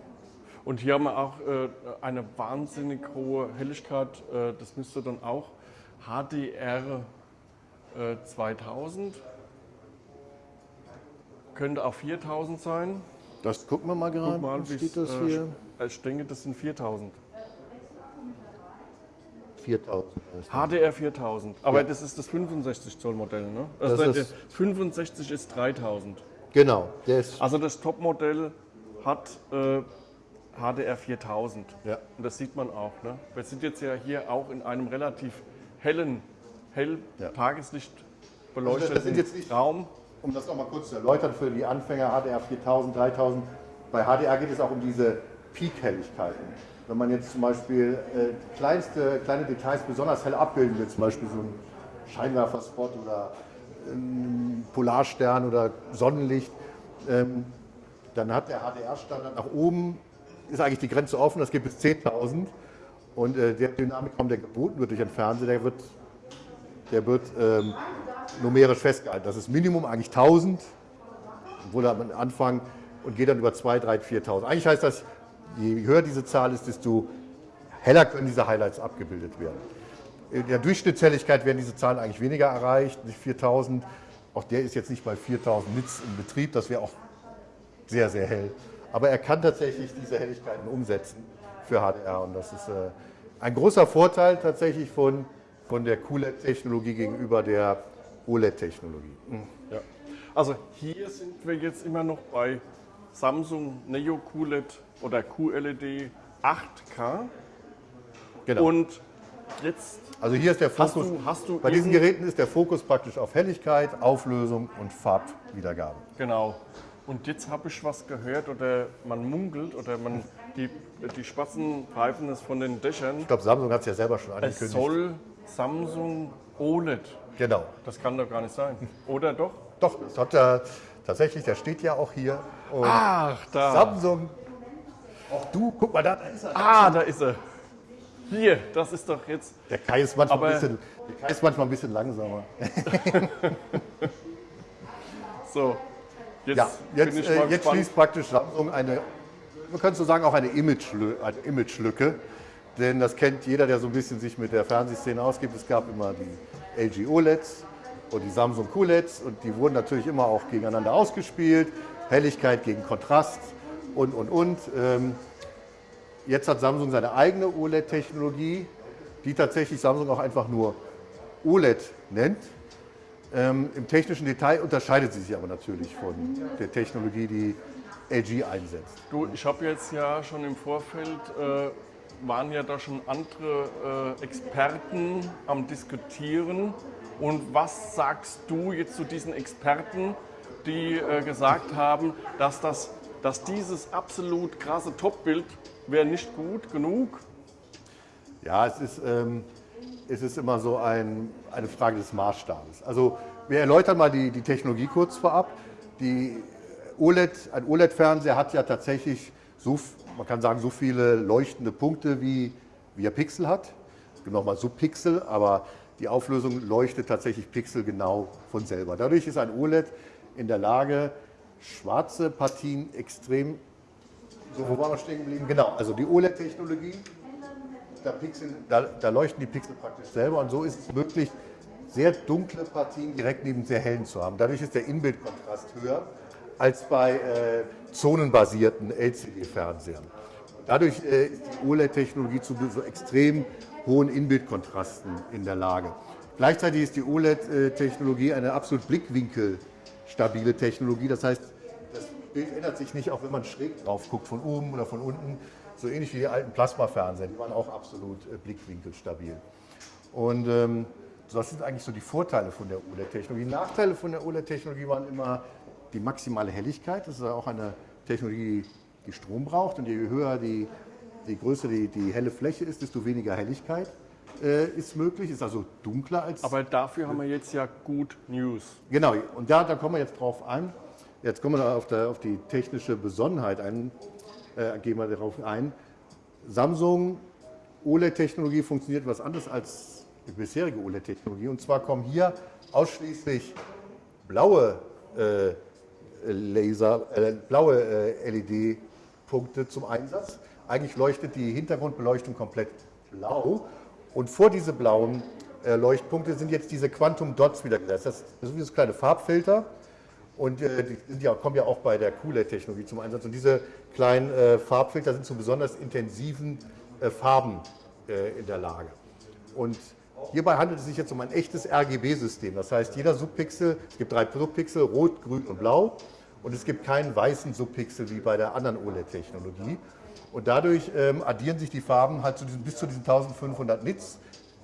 Und hier haben wir auch äh, eine wahnsinnig hohe Helligkeit. Äh, das müsste dann auch HDR 2000. Äh, Könnte auch 4000 sein. Das gucken wir mal gerade. Guck mal, wie steht das äh, hier? Ich denke, das sind 4000. 4000. HDR 4000. Aber ja. das ist das 65 Zoll Modell, ne? Also das, das 65 ist 3000. Genau. Das also das Topmodell hat äh, HDR 4000. Ja. Und das sieht man auch. Ne? Wir sind jetzt ja hier auch in einem relativ hellen hell ja. Tageslicht beleuchteten also das, das Raum. Um das nochmal kurz zu erläutern für die Anfänger, HDR 4000, 3000, bei HDR geht es auch um diese Peak-Helligkeiten. Wenn man jetzt zum Beispiel äh, kleinste, kleine Details besonders hell abbilden will, zum Beispiel so ein Scheinwerferspot oder ein Polarstern oder Sonnenlicht, ähm, dann hat der HDR-Standard nach oben, ist eigentlich die Grenze offen, das geht bis 10.000. Und äh, der Dynamikraum, der geboten wird durch den Fernseher, der wird der wird ähm, numerisch festgehalten. Das ist Minimum eigentlich 1000, obwohl er am Anfang und geht dann über 2, 3, 4.000. Eigentlich heißt das, je höher diese Zahl ist, desto heller können diese Highlights abgebildet werden. In der Durchschnittshelligkeit werden diese Zahlen eigentlich weniger erreicht, nicht 4000. Auch der ist jetzt nicht bei 4000 Nits im Betrieb, das wäre auch sehr, sehr hell. Aber er kann tatsächlich diese Helligkeiten umsetzen für HDR und das ist äh, ein großer Vorteil tatsächlich von von der QLED-Technologie gegenüber der OLED-Technologie. Ja. Also hier sind wir jetzt immer noch bei Samsung Neo QLED oder QLED 8K. Genau. Und jetzt. Also hier ist der Fokus. Hast du, hast du bei diesen Geräten ist der Fokus praktisch auf Helligkeit, Auflösung und Farbwiedergabe. Genau. Und jetzt habe ich was gehört oder man munkelt oder man die, die Spatzen pfeifen es von den Dächern. Ich glaube, Samsung hat es ja selber schon angekündigt. Es soll Samsung OLED. Genau. Das kann doch gar nicht sein. Oder doch? Doch, das hat er tatsächlich, der steht ja auch hier. Und Ach, da. Samsung. Auch du, guck mal, da, da ist er. Ah, da ist er. Hier, das ist doch jetzt. Der Kai ist manchmal, ein bisschen, der Kai ist manchmal ein bisschen langsamer. [laughs] so, jetzt, ja, jetzt, äh, jetzt schließt praktisch Samsung eine, man könnte so sagen, auch eine Image-Lücke. Image denn das kennt jeder, der so ein bisschen sich mit der Fernsehszene ausgibt. Es gab immer die LG OLEDs und die Samsung QLEDs und die wurden natürlich immer auch gegeneinander ausgespielt. Helligkeit gegen Kontrast und, und, und. Ähm, jetzt hat Samsung seine eigene OLED-Technologie, die tatsächlich Samsung auch einfach nur OLED nennt. Ähm, Im technischen Detail unterscheidet sie sich aber natürlich von der Technologie, die LG einsetzt. Du, ich habe jetzt ja schon im Vorfeld, äh, waren ja da schon andere äh, Experten am Diskutieren. Und was sagst du jetzt zu diesen Experten, die äh, gesagt haben, dass, das, dass dieses absolut krasse Topbild wäre nicht gut genug? Ja, es ist, ähm, es ist immer so ein, eine Frage des Maßstabes. Also wir erläutern mal die, die Technologie kurz vorab. Die OLED, ein OLED-Fernseher hat ja tatsächlich so, man kann sagen, so viele leuchtende Punkte, wie, wie er Pixel hat. Es gibt nochmal Subpixel, aber die Auflösung leuchtet tatsächlich Pixel genau von selber. Dadurch ist ein OLED in der Lage, schwarze Partien extrem, so wo waren wir stehen geblieben? Genau, also die OLED-Technologie, da, da, da, leuchten die Pixel praktisch selber und so ist es möglich, sehr dunkle Partien direkt neben sehr hellen zu haben. Dadurch ist der Inbildkontrast höher als bei äh, zonenbasierten LCD-Fernsehern. Dadurch äh, ist die OLED-Technologie zu so extrem hohen Inbildkontrasten in der Lage. Gleichzeitig ist die OLED-Technologie eine absolut blickwinkelstabile Technologie. Das heißt, das Bild ändert sich nicht, auch wenn man schräg drauf guckt, von oben oder von unten. So ähnlich wie die alten Plasmafernseher, die waren auch absolut äh, blickwinkelstabil. Und ähm, das sind eigentlich so die Vorteile von der OLED-Technologie. Nachteile von der OLED-Technologie waren immer die maximale Helligkeit. Das ist auch eine Technologie, die Strom braucht. Und je höher die, die größer die, die helle Fläche ist, desto weniger Helligkeit äh, ist möglich. Ist also dunkler als. Aber dafür haben wir jetzt ja gut News. Genau, und da, da kommen wir jetzt drauf ein. Jetzt kommen wir auf, der, auf die technische Besonderheit ein, äh, gehen wir darauf ein. Samsung OLED-Technologie funktioniert was anderes als die bisherige OLED-Technologie. Und zwar kommen hier ausschließlich blaue äh, Laser, äh, blaue äh, LED-Punkte zum Einsatz. Eigentlich leuchtet die Hintergrundbeleuchtung komplett blau und vor diese blauen äh, Leuchtpunkte sind jetzt diese Quantum Dots wieder gesetzt. Das, sind wie so kleine Farbfilter und äh, die ja, kommen ja auch bei der QLED-Technologie zum Einsatz. Und diese kleinen äh, Farbfilter sind zu besonders intensiven äh, Farben in der Lage. Und Hierbei handelt es sich jetzt um ein echtes RGB-System. Das heißt, jeder Subpixel, es gibt drei Subpixel, rot, grün und blau. Und es gibt keinen weißen Subpixel wie bei der anderen OLED-Technologie. Und dadurch ähm, addieren sich die Farben halt zu diesen, bis zu diesen 1500 Nits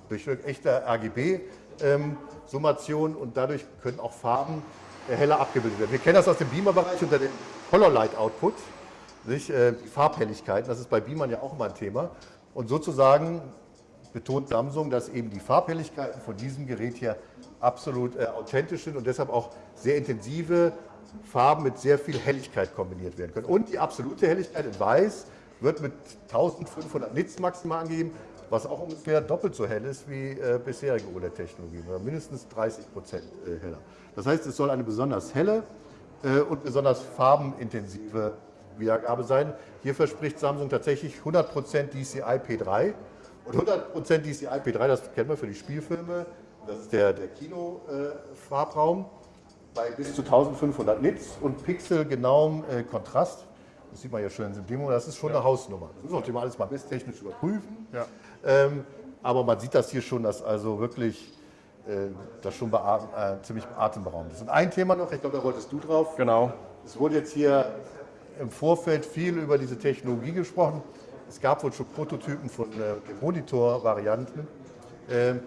durch echte RGB-Summation ähm, und dadurch können auch Farben äh, heller abgebildet werden. Wir kennen das aus dem Beamer-Bereich unter dem Color Light Output, nicht? Äh, die Farbhelligkeiten, das ist bei Beamern ja auch immer ein Thema. Und sozusagen betont Samsung, dass eben die Farbhelligkeiten von diesem Gerät hier absolut äh, authentisch sind und deshalb auch sehr intensive Farben mit sehr viel Helligkeit kombiniert werden können. Und die absolute Helligkeit in Weiß wird mit 1500 Nits maximal angegeben, was auch ungefähr doppelt so hell ist wie äh, bisherige OLED-Technologien, oder mindestens 30 Prozent äh, heller. Das heißt, es soll eine besonders helle äh, und besonders farbenintensive Wiedergabe sein. Hier verspricht Samsung tatsächlich 100 Prozent DCI P3 und 100% DCI P3, das kennen wir für die Spielfilme, das ist der, der Kino-Farbraum bei bis zu 1500 Nits und pixelgenauem äh, Kontrast. Das sieht man ja schön im Demo, das ist schon ja. eine Hausnummer. Das müssen wir alles mal messtechnisch überprüfen. Ja. Ähm, aber man sieht das hier schon, dass also wirklich äh, das schon beatem, äh, ziemlich atemberaubend ist. Und ein Thema noch, ich glaube, da wolltest du drauf. Genau. Es wurde jetzt hier im Vorfeld viel über diese Technologie gesprochen. Es gab wohl schon Prototypen von äh, Monitor-Varianten. Ähm,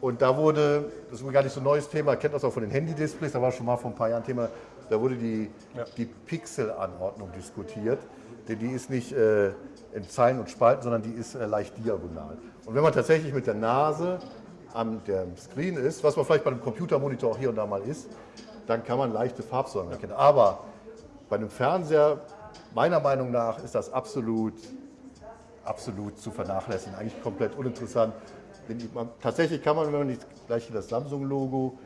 und da wurde, das ist gar nicht so ein neues Thema, kennt das auch von den Handy-Displays, da war schon mal vor ein paar Jahren Thema, da wurde die, ja. die Pixel-Anordnung diskutiert. Denn die ist nicht äh, in Zeilen und Spalten, sondern die ist äh, leicht diagonal. Und wenn man tatsächlich mit der Nase an dem Screen ist, was man vielleicht bei einem Computermonitor auch hier und da mal ist, dann kann man leichte Farbsäulen erkennen. Aber bei einem Fernseher, meiner Meinung nach, ist das absolut absolut zu vernachlässigen, eigentlich komplett uninteressant. Man, tatsächlich kann man, wenn man nicht gleich hier das Samsung-Logo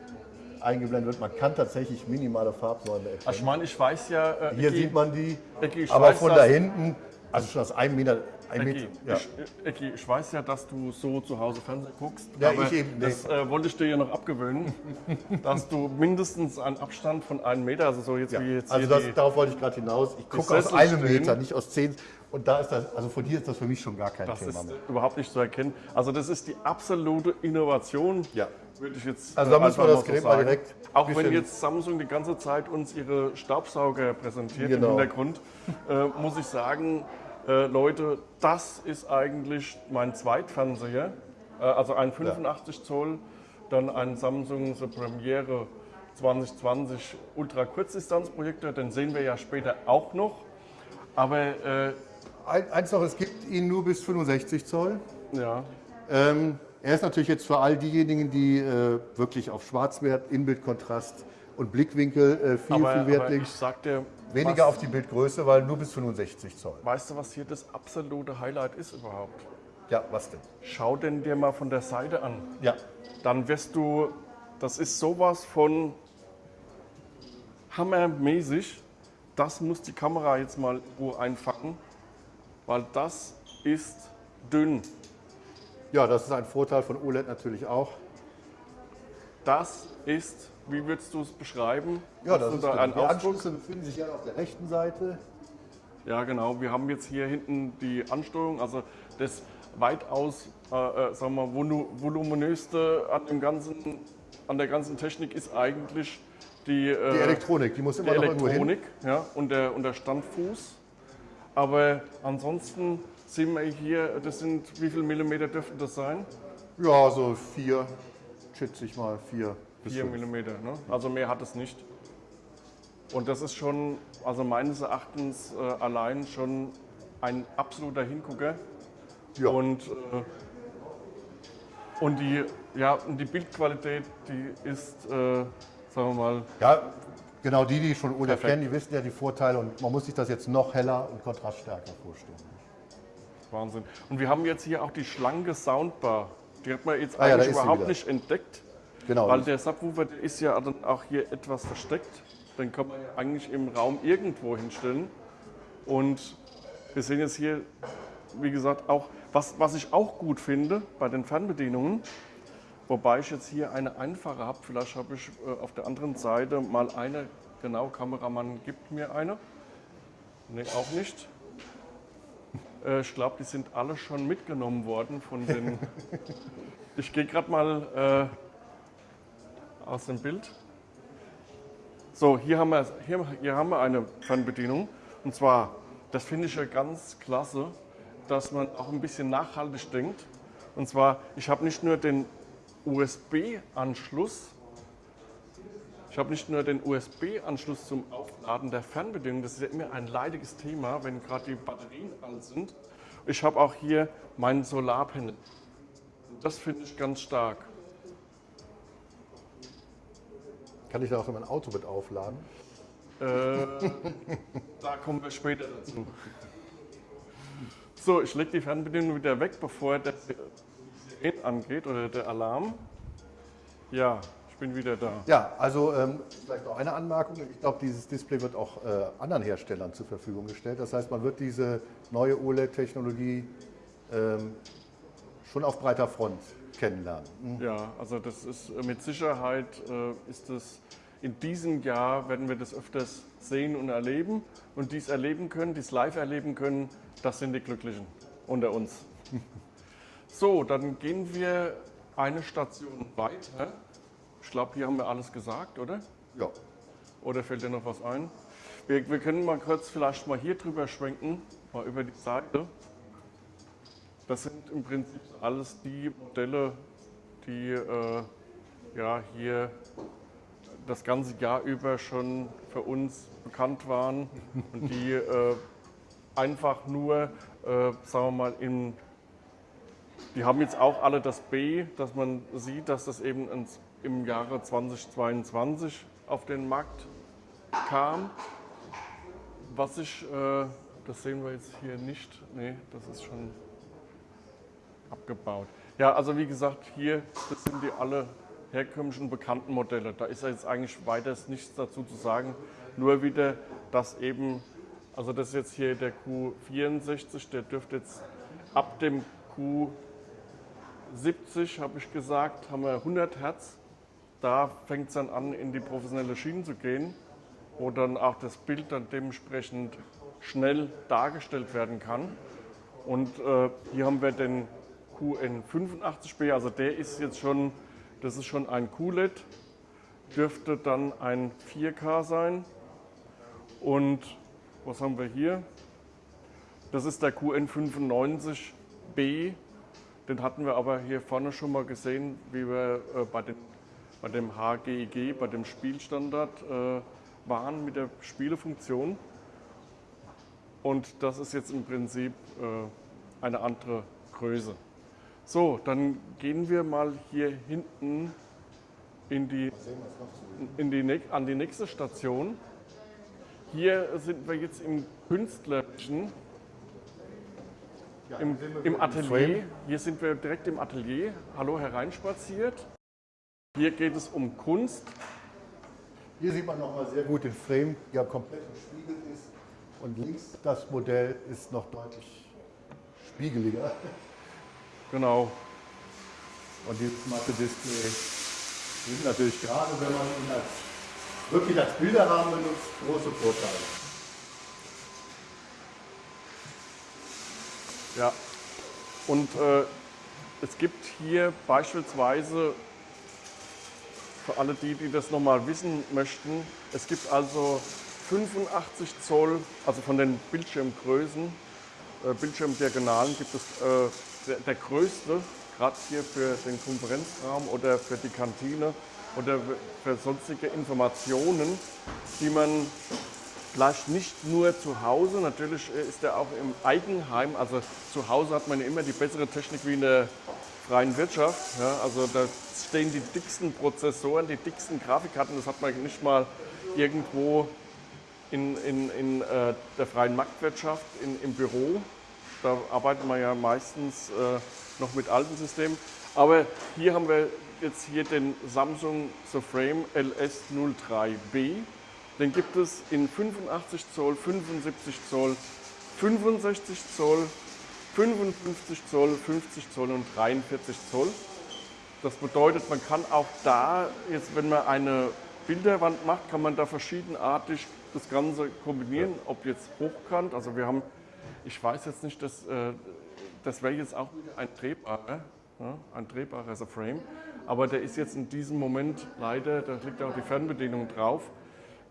eingeblendet wird, man kann tatsächlich minimale Farbsäume erkennen. Also ich meine, ich weiß ja... Äh, hier Eki, sieht man die, Eki, aber von da hinten, also schon aus einem Meter ein Ecki, ja. ich, Ecki, ich weiß ja, dass du so zu Hause Fernsehen guckst. Ja, ich eben nicht. Das äh, wollte ich dir ja noch abgewöhnen, [laughs] dass du mindestens einen Abstand von einem Meter, also so jetzt ja, wie jetzt Also das, darauf wollte ich gerade hinaus. Ich gucke aus einem Meter, nicht aus zehn. Und da ist das, also von hier ist das für mich schon gar kein das Thema mehr. Das ist überhaupt nicht zu erkennen. Also das ist die absolute Innovation. Ja. Würde ich jetzt Also da äh, müssen wir das so Gerät mal sagen. direkt Auch wenn jetzt Samsung die ganze Zeit uns ihre Staubsauger präsentiert Genau. im Hintergrund, äh, muss ich sagen, äh, Leute, das ist eigentlich mein Zweitfernseher. Äh, also ein 85 Zoll, dann ein Samsung The Premiere 2020 Ultra Kurzdistanzprojektor, den sehen wir ja später auch noch. Aber äh, Ein, eins noch, es gibt ihn nur bis 65 Zoll. ja, Ähm, er ist natürlich jetzt für all diejenigen, die äh, wirklich auf Schwarzwert, Inbildkontrast und Blickwinkel äh, viel, aber, viel Wert aber legen. ich sag dir, Weniger auf die Bildgröße, weil nur bis 65 Zoll. weißt du, was hier das absolute Highlight ist überhaupt? Ja, was denn? Schau den dir mal von der Seite an. Ja, Dann wirst du, das ist sowas von hammermäßig. Das muss die Kamera jetzt mal Ruhe einfangen, weil das ist dünn. Ja, das ist ein Vorteil von OLED natürlich auch. Das ist, wie würdest du es beschreiben? Ja, das ist da dünn. einen Die Ausdruck? Anschlüsse befinden sich ja auf der rechten Seite. Ja, genau. Wir haben jetzt hier hinten die Ansteuerung, also das weitaus, äh, äh, sagen wir, volu voluminöste an dem ganzen, an der ganzen Technik ist eigentlich die, äh, Die Elektronik, die muss die immer noch irgendwo hin. Elektronik ja, und, der, und der Standfuß. Aber ansonsten sehen wir hier, das sind, wie viel Millimeter dürften das sein? Ja, so vier, schätze ich mal, vier 4 fünf. Millimeter, ne? also mehr hat es nicht. Und das ist schon, also meines Erachtens äh, allein schon ein absoluter Hingucker. Ja. Und, äh, und, die, ja, und die Bildqualität, die ist, äh, sagen wir mal, Ja, genau die, die schon OLED kennen, die wissen ja die Vorteile und man muss sich das jetzt noch heller und kontraststärker vorstellen. Wahnsinn. Und wir haben jetzt hier auch die schlanke Soundbar. Die hat man jetzt Ah ja, eigentlich sie überhaupt nicht entdeckt, Genau. weil der Subwoofer der ist ja dann auch hier etwas versteckt. Den kann man ja eigentlich im Raum irgendwo hinstellen. Und wir sehen jetzt hier, wie gesagt, auch, was, was ich auch gut finde bei den Fernbedienungen, wobei ich jetzt hier eine einfache habe, vielleicht habe ich äh, auf der anderen Seite mal eine, genau, Kameramann gibt mir eine. Nee, auch nicht. Äh, Ich glaube, die sind alle schon mitgenommen worden von den. [laughs] ich gehe gerade mal äh, aus dem Bild. So, hier haben, wir, hier, hier haben wir eine Fernbedienung. Und zwar, das finde ich ja ganz klasse, dass man auch ein bisschen nachhaltig denkt. Und zwar, ich habe nicht nur den USB-Anschluss, ich habe nicht nur den USB-Anschluss zum Aufladen der Fernbedienung, das ist ja immer ein leidiges Thema, wenn gerade die Batterien alt sind. Ich habe auch hier meinen Solarpanel. Das finde ich ganz stark. Kann ich da auch mein Auto mit aufladen? Äh, [laughs] da kommen wir später dazu. So, ich lege die Fernbedienung wieder weg, bevor der Siren angeht oder der Alarm. Ja, ich bin wieder da. Ja, also ähm, vielleicht noch eine Anmerkung. Ich glaube, dieses Display wird auch äh, anderen Herstellern zur Verfügung gestellt. Das heißt, man wird diese neue OLED-Technologie ähm, schon auf breiter Front kennenlernen. Ja, also das ist äh, mit Sicherheit äh, ist es in diesem Jahr werden wir das öfters sehen und erleben und dies erleben können, dies live erleben können, das sind die Glücklichen unter uns. [laughs] So, dann gehen wir eine Station weiter. Ich glaube, hier haben wir alles gesagt, oder? Ja. Oder fällt dir noch was ein? Wir, wir können mal kurz vielleicht mal hier drüber schwenken, mal über die Seite. Das sind im Prinzip alles die Modelle, die äh, ja, hier das ganze Jahr über schon für uns bekannt waren und die äh, einfach nur, äh, sagen wir mal, in, die haben jetzt auch alle das B, dass man sieht, dass das eben ins, im Jahre 2022 auf den Markt kam. Was ich, äh, das sehen wir jetzt hier nicht, nee, das ist schon abgebaut. Ja, also wie gesagt, hier, das sind die alle herkömmlichen bekannten Modelle. Da ist jetzt eigentlich weiter nichts dazu zu sagen. Nur wieder, dass eben, also das ist jetzt hier der Q64, der dürfte jetzt ab dem Q70, habe ich gesagt, haben wir 100 Hertz. Da fängt es dann an, in die professionelle Schiene zu gehen, wo dann auch das Bild dann dementsprechend schnell dargestellt werden kann. Und äh, hier haben wir den QN85B, also der ist jetzt schon Das ist schon ein QLED, dürfte dann ein 4K sein. Und was haben wir hier? Das ist der QN95B. Den hatten wir aber hier vorne schon mal gesehen, wie wir äh, bei, den, bei dem HGIG, bei dem Spielstandard äh, waren mit der Spielefunktion. Und das ist jetzt im Prinzip äh, eine andere Größe. So, dann gehen wir mal hier hinten in die, in die, an die nächste Station. Hier sind wir jetzt im Künstlerischen, im, im Atelier. Hier sind wir direkt im Atelier. Hallo hereinspaziert. Hier geht es um Kunst. Hier sieht man nochmal sehr gut den Frame, der komplett gespiegelt ist. Und links das Modell ist noch deutlich spiegeliger. Genau. Und dieses matte Display sind natürlich gerade, wenn man ihn als, wirklich als Bilderrahmen benutzt, große Vorteile. Ja, und äh, es gibt hier beispielsweise, für alle die, die das nochmal wissen möchten, es gibt also 85 Zoll, also von den Bildschirmgrößen, äh, Bildschirmdiagonalen gibt es äh, der, der größte, gerade hier für den Konferenzraum oder für die Kantine oder für sonstige Informationen, die man vielleicht nicht nur zu Hause, natürlich ist er auch im Eigenheim, also zu Hause hat man immer die bessere Technik wie in der freien Wirtschaft. Ja, also da stehen die dicksten Prozessoren, die dicksten Grafikkarten, das hat man nicht mal irgendwo in, in, in äh, der freien Marktwirtschaft in, im Büro. Da arbeitet man ja meistens äh, noch mit alten Systemen. Aber hier haben wir jetzt hier den Samsung Frame LS03B. Den gibt es in 85 Zoll, 75 Zoll, 65 Zoll, 55 Zoll, 50 Zoll und 43 Zoll. Das bedeutet, man kann auch da, jetzt wenn man eine Bilderwand macht, kann man da verschiedenartig das Ganze kombinieren, ob jetzt hochkant, also wir haben, ich weiß jetzt nicht, dass, äh, das wäre jetzt auch ein drehbarer, ja, ein drehbarer Frame, aber der ist jetzt in diesem Moment leider, da liegt auch die Fernbedienung drauf,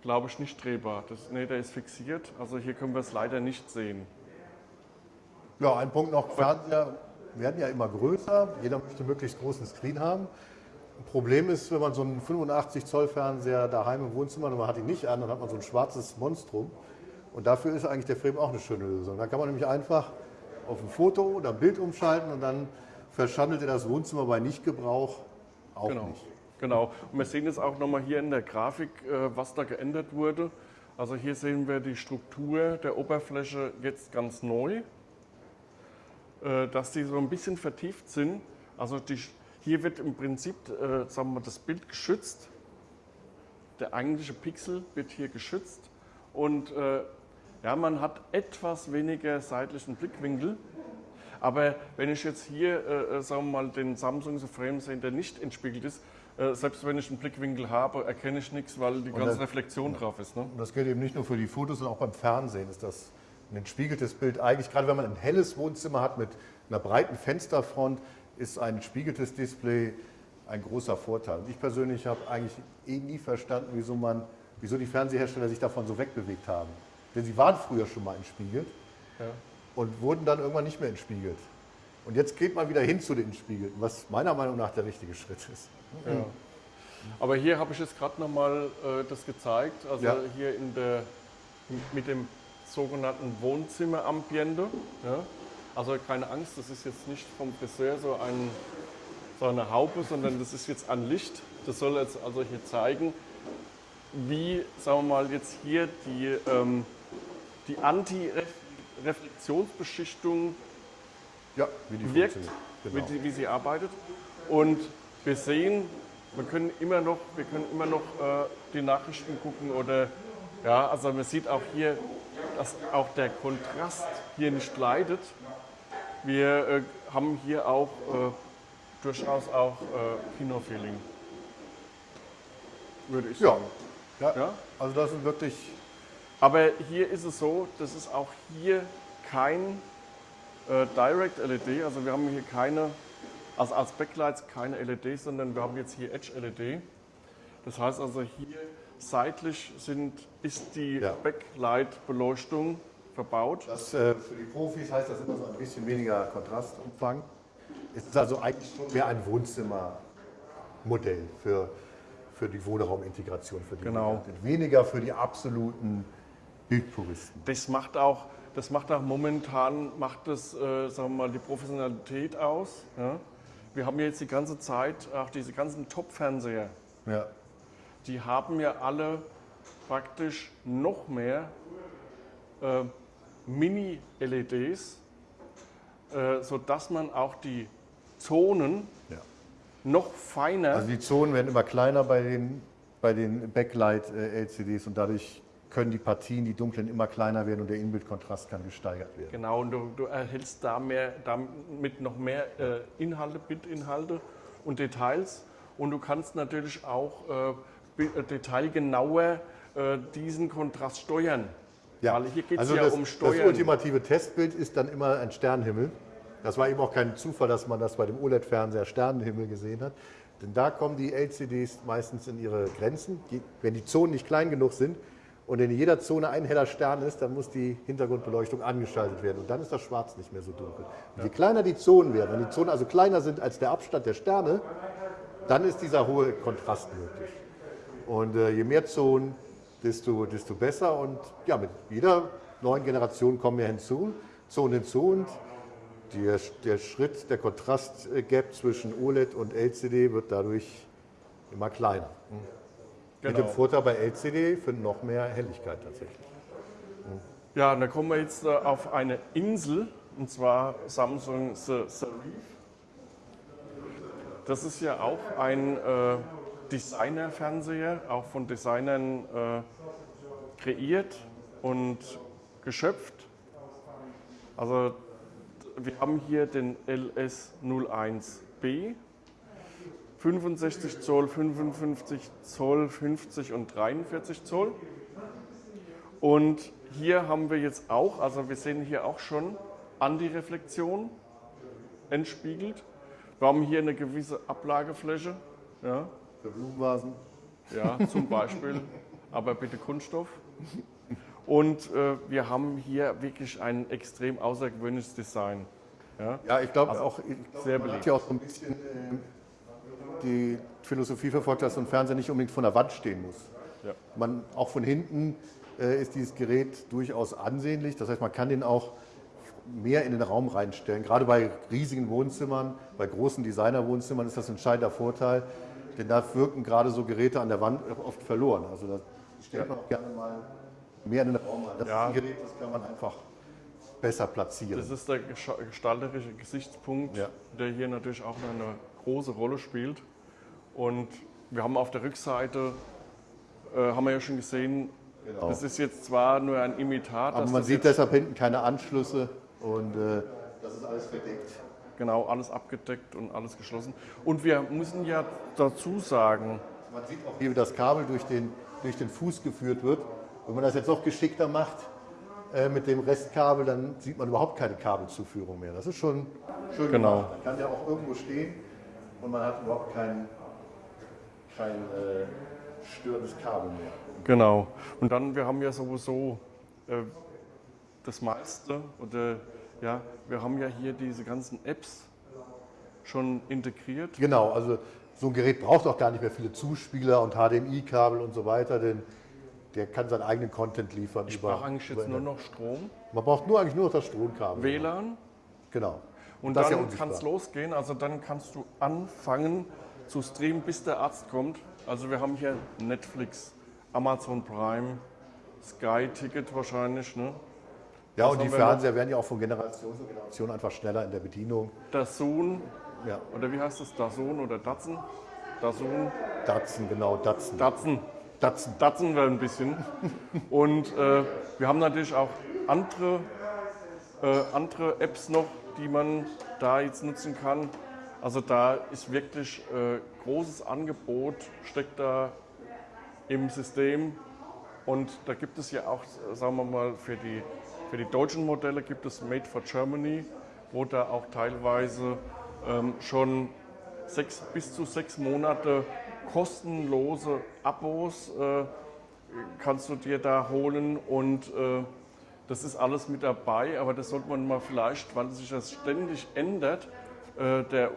glaube ich nicht drehbar. Das, nee, der ist fixiert, also hier können wir es leider nicht sehen. Ja, ein Punkt noch, Fernseher werden ja immer größer, jeder möchte möglichst großen Screen haben. Problem ist, wenn man so einen 85 Zoll Fernseher daheim im Wohnzimmer und man hat ihn nicht an, dann hat man so ein schwarzes Monstrum. Und dafür ist eigentlich der Frame auch eine schöne Lösung. Da kann man nämlich einfach auf ein Foto oder ein Bild umschalten und dann verschandelt er das Wohnzimmer bei Nichtgebrauch auch genau. nicht. Genau. Und wir sehen jetzt auch nochmal hier in der Grafik, äh, was da geändert wurde. Also hier sehen wir die Struktur der Oberfläche jetzt ganz neu, dass die so ein bisschen vertieft sind. Also die hier wird im Prinzip äh, sagen wir, das Bild geschützt. Der eigentliche Pixel wird hier geschützt. Und äh, ja, man hat etwas weniger seitlichen Blickwinkel. Aber wenn ich jetzt hier äh, äh sagen wir mal, den Samsung Frame sehe, der nicht entspiegelt ist, äh, selbst wenn ich einen Blickwinkel habe, erkenne ich nichts, weil die ganze das, Reflexion drauf ist. Ne? Und das gilt eben nicht nur für die Fotos, sondern auch beim Fernsehen ist das ein entspiegeltes Bild. Eigentlich, gerade wenn man ein helles Wohnzimmer hat mit einer breiten Fensterfront, ist ein spiegeltes Display ein großer Vorteil. Und ich persönlich habe eigentlich eh nie verstanden, wieso, man, wieso die Fernsehersteller sich davon so wegbewegt haben. Denn sie waren früher schon mal entspiegelt ja. und wurden dann irgendwann nicht mehr entspiegelt. Und jetzt geht man wieder hin zu den Entspiegelten, was meiner Meinung nach der richtige Schritt ist. Ja. Aber hier habe ich jetzt gerade nochmal äh, das gezeigt, also ja. hier in der, mit dem sogenannten Wohnzimmer-Ambiente. Ja. Also keine Angst, das ist jetzt nicht vom Friseur so, ein, so eine Haube, sondern das ist jetzt ein Licht. Das soll jetzt also hier zeigen, wie, sagen wir mal, jetzt hier die, ähm, die Anti-Reflexionsbeschichtung ja, wirkt, genau. wie, wie, sie arbeitet. Und wir sehen, wir können immer noch, wir können immer noch äh, die Nachrichten gucken oder ja, also man sieht auch hier, dass auch der Kontrast hier nicht leidet. Wir äh, haben hier auch äh, durchaus auch äh, Kinofeeling, würde ich sagen. Ja. ja, also das ist wirklich... Aber hier ist es so, das ist auch hier kein äh, Direct LED, also wir haben hier keine Also als Backlights keine LED, sondern wir haben jetzt hier Edge LED. Das heißt also hier seitlich sind, ist die Ja. Backlight-Beleuchtung verbaut. Das, äh, für die Profis heißt das immer so ein bisschen weniger Kontrastumfang. Es ist also eigentlich schon mehr ein Wohnzimmermodell für, für die Wohnraumintegration. Für die Genau. Migranten. Weniger für die absoluten Bildpuristen. Das macht auch, das macht auch momentan macht das, äh, sagen wir mal, die Professionalität aus. Ja? Wir haben jetzt die ganze Zeit auch diese ganzen Top-Fernseher, Ja. Die haben ja alle praktisch noch mehr äh, Mini-LEDs, äh, sodass man auch die Zonen Ja. noch feiner, Also die Zonen werden immer kleiner bei den, bei den Backlight-LCDs und dadurch können die Partien, die dunklen, immer kleiner werden und der Inbildkontrast kann gesteigert werden. genau, und du, du erhältst da mehr, damit noch mehr äh, Inhalte, Bildinhalte und Details. Und du kannst natürlich auch äh, äh, detailgenauer äh, diesen Kontrast steuern. Weil hier geht es also ja das, um Das Steuern. ultimative Testbild ist dann immer ein Sternenhimmel. Das war eben auch kein Zufall, dass man das bei dem OLED-Fernseher Sternenhimmel gesehen hat. Denn da kommen die LCDs meistens in ihre Grenzen. Die, wenn die Zonen nicht klein genug sind und in jeder Zone ein heller Stern ist, dann muss die Hintergrundbeleuchtung angeschaltet werden. Und dann ist das Schwarz nicht mehr so dunkel. Und je kleiner die Zonen werden, wenn die Zonen also kleiner sind als der Abstand der Sterne, dann ist dieser hohe Kontrast möglich. Und äh, je mehr Zonen, desto, desto besser. Und ja, mit jeder neuen Generation kommen mehr hinzu, Zonen hinzu. Und der, der Schritt, der Kontrastgap zwischen OLED und LCD wird dadurch immer kleiner. Mit dem Genau. Vorteil bei LCD für noch mehr Helligkeit tatsächlich. Ja, und dann kommen wir jetzt äh, auf eine Insel, und zwar Samsung The. Das ist ja auch ein äh, Designer-Fernseher, auch von Designern äh, kreiert und geschöpft. Also wir haben hier den LS01B, 65 Zoll, 55 Zoll, 50 und 43 Zoll. Und hier haben wir jetzt auch, also wir sehen hier auch schon Antireflexion entspiegelt. Wir haben hier eine gewisse Ablagefläche, ja, Für Blumenvasen. ja zum Beispiel, aber bitte Kunststoff. Und äh, wir haben hier wirklich ein extrem außergewöhnliches Design. Ja. Ja, ich glaube auch, ich glaub, sehr man beliebt. hat ja auch so ein bisschen äh, die Philosophie verfolgt, dass so ein Fernseher nicht unbedingt von der Wand stehen muss. Ja. Man, auch von hinten äh, ist dieses Gerät durchaus ansehnlich. Das heißt, man kann den auch mehr in den Raum reinstellen. Gerade bei riesigen Wohnzimmern, bei großen Designerwohnzimmern ist das ein entscheidender Vorteil, denn da wirken gerade so Geräte an der Wand oft verloren. Also da stellt man auch gerne mal mehr in den Raum rein. Das Ja. ist ein Gerät, das kann man einfach besser platzieren. Das ist der gestalterische Gesichtspunkt, Ja. der hier natürlich auch eine große Rolle spielt. Und wir haben auf der Rückseite, äh, haben wir ja schon gesehen, Genau. das ist jetzt zwar nur ein Imitat, Aber man sieht deshalb hinten keine Anschlüsse und äh, das ist alles verdeckt. Genau alles abgedeckt und alles geschlossen. Und wir müssen ja dazu sagen, Man sieht auch hier, wie das Kabel durch den, durch den Fuß geführt wird. Wenn man das jetzt noch geschickter macht äh, mit dem Restkabel, dann sieht man überhaupt keine Kabelzuführung mehr. Das ist schon schön Genau. gemacht. Dann kann der auch irgendwo stehen und man hat überhaupt kein, kein äh, störendes Kabel mehr. genau. Und dann, wir haben ja sowieso äh, das meiste, oder ja, wir haben ja hier diese ganzen Apps schon integriert. Genau, also so ein Gerät braucht auch gar nicht mehr viele Zuspieler und HDMI-Kabel und so weiter, denn der kann seinen eigenen Content liefern. Ich brauche eigentlich jetzt nur noch Strom, Man braucht nur eigentlich nur noch das Stromkabel. WLAN Genau. und Das ja dann unsichtbar. kann es losgehen. Also dann kannst du anfangen zu streamen, bis der Arzt kommt. Also wir haben hier Netflix, Amazon Prime, Sky Ticket wahrscheinlich, ne? Ja, Was und die? Fernseher werden ja auch von Generation zu Generation einfach schneller in der Bedienung. Dazun, Ja, oder wie heißt das, Dazun oder Datsun? Dazun, Datsen, genau, Datsen. Datsun. Datsen. Datsen wir ein bisschen. Und äh, wir haben natürlich auch andere, äh, andere Apps noch, die man da jetzt nutzen kann. Also da ist wirklich äh, großes Angebot, steckt da im System. Und da gibt es ja auch, sagen wir mal, für die, für die deutschen Modelle gibt es Made for Germany, wo da auch teilweise ähm, schon sechs, bis zu sechs Monate kostenlose Abos äh, kannst du dir da holen und äh, das ist alles mit dabei, aber das sollte man mal vielleicht, weil sich das ständig ändert, äh, der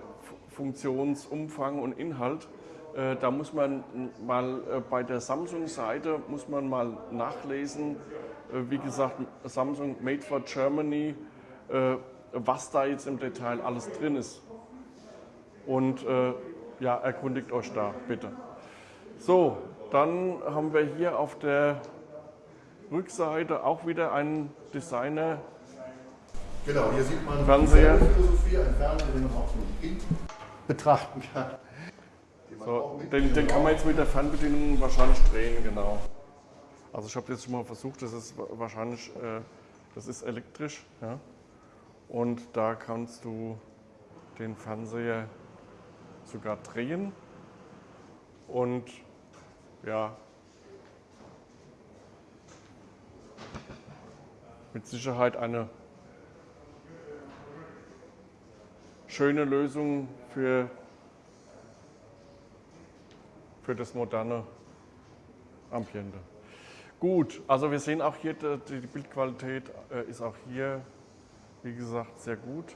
Funktionsumfang und Inhalt, äh, da muss man mal äh, bei der Samsung-Seite muss man mal nachlesen, wie gesagt, Samsung Made for Germany, äh, was da jetzt im Detail alles drin ist. Und äh, ja, erkundigt euch da, bitte. So, dann haben wir hier auf der Rückseite auch wieder einen Designer. Genau, hier sieht man Fernseher. Philosophie, ein Fernseher, den man auch von hinten betrachten kann. Den, So, den, den kann man jetzt mit der Fernbedienung wahrscheinlich drehen, genau. Also ich habe jetzt schon mal versucht, das ist wa- wahrscheinlich, äh, das ist elektrisch. Ja? Und da kannst du den Fernseher sogar drehen. Und ja, mit Sicherheit eine schöne Lösung für, für das moderne Ambiente. Gut, also wir sehen auch hier, die Bildqualität äh, ist auch hier, wie gesagt, sehr gut.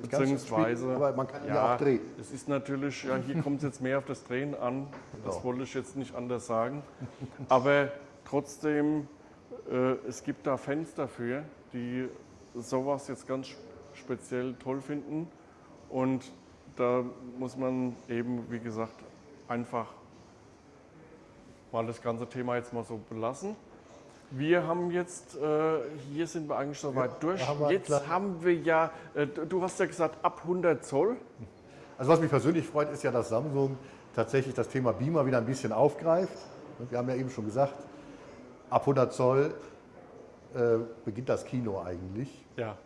Beziehungsweise, aber man kann ihn ja auch drehen. es ist natürlich, ja, hier kommt es jetzt mehr auf das Drehen an. Das wollte ich jetzt nicht anders sagen. Aber trotzdem, äh, es gibt da Fans dafür, die sowas jetzt ganz speziell toll finden. Und da muss man eben, wie gesagt, einfach mal das ganze Thema jetzt mal so belassen. Wir haben jetzt, äh, hier sind wir eigentlich soweit durch. da haben wir jetzt haben wir ja, äh, du hast ja gesagt, ab 100 Zoll. Also was mich persönlich freut, ist ja, dass Samsung tatsächlich das Thema Beamer wieder ein bisschen aufgreift. Wir haben ja eben schon gesagt, ab 100 Zoll äh, beginnt das Kino eigentlich. Ja.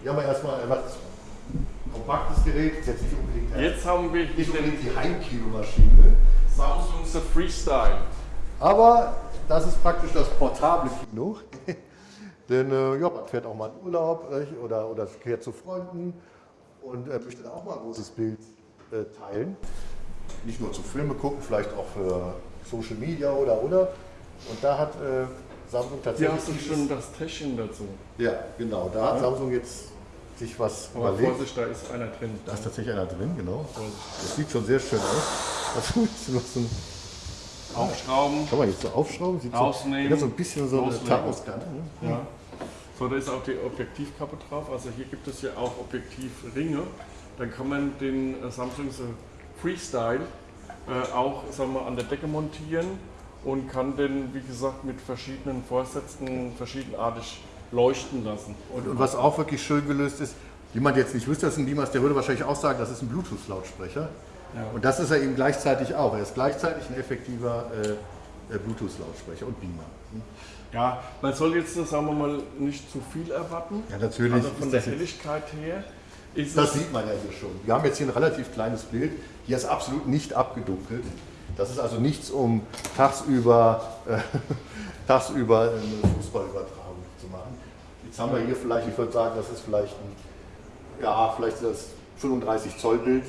Hier haben wir erstmal ein kompaktes Gerät, jetzt nicht unbedingt, Jetzt haben wir nicht unbedingt die Heimkinomaschine, Samsung The Freestyle. aber das ist praktisch das portable Kino. [laughs] Denn äh, ja, man fährt auch mal in Urlaub nicht? oder, oder fährt zu Freunden und äh, möchte da auch mal ein großes Bild äh, teilen. Nicht nur zu Filme gucken, vielleicht auch für Social Media oder oder. Und da hat äh, Samsung Hier tatsächlich. hast du schon das Täschchen dazu. Ja, genau. Da hat Samsung jetzt sich was Aber überlegt. Vorsicht, da ist einer drin. Da ist tatsächlich einer drin, genau. Vorsicht. Das sieht schon sehr schön aus. Das [laughs] ist noch so ein, Aufschrauben. kann man jetzt so aufschrauben? Sieht Rausnehmen, So, so ein bisschen so eine. Tachoskante. Ne? Ja. So, da ist auch die Objektivkappe drauf. Also hier gibt es ja auch Objektivringe. Dann kann man den äh, Samsung Freestyle äh, auch sagen wir, an der Decke montieren und kann den, wie gesagt, mit verschiedenen Vorsätzen verschiedenartig leuchten lassen. Und, und was auch wirklich schön gelöst ist, jemand jetzt nicht wüsste, das ist ein Dimas, der würde wahrscheinlich auch sagen, das ist ein Bluetooth-Lautsprecher. Ja. Und das ist er eben gleichzeitig auch. Er ist gleichzeitig ein effektiver äh, äh, Bluetooth-Lautsprecher und Beamer. Ja, man soll jetzt, äh, sagen wir mal, nicht zu viel erwarten. Ja, natürlich. Also von der Helligkeit her ist das sieht man ja hier schon. Wir haben jetzt hier ein relativ kleines Bild. Hier ist absolut nicht abgedunkelt. Das ist also nichts, um tagsüber, äh, [laughs] tagsüber eine Fußballübertragung zu machen. Jetzt haben wir hier vielleicht, ich würde sagen, das ist vielleicht ein, ja, vielleicht das 35 Zoll Bild.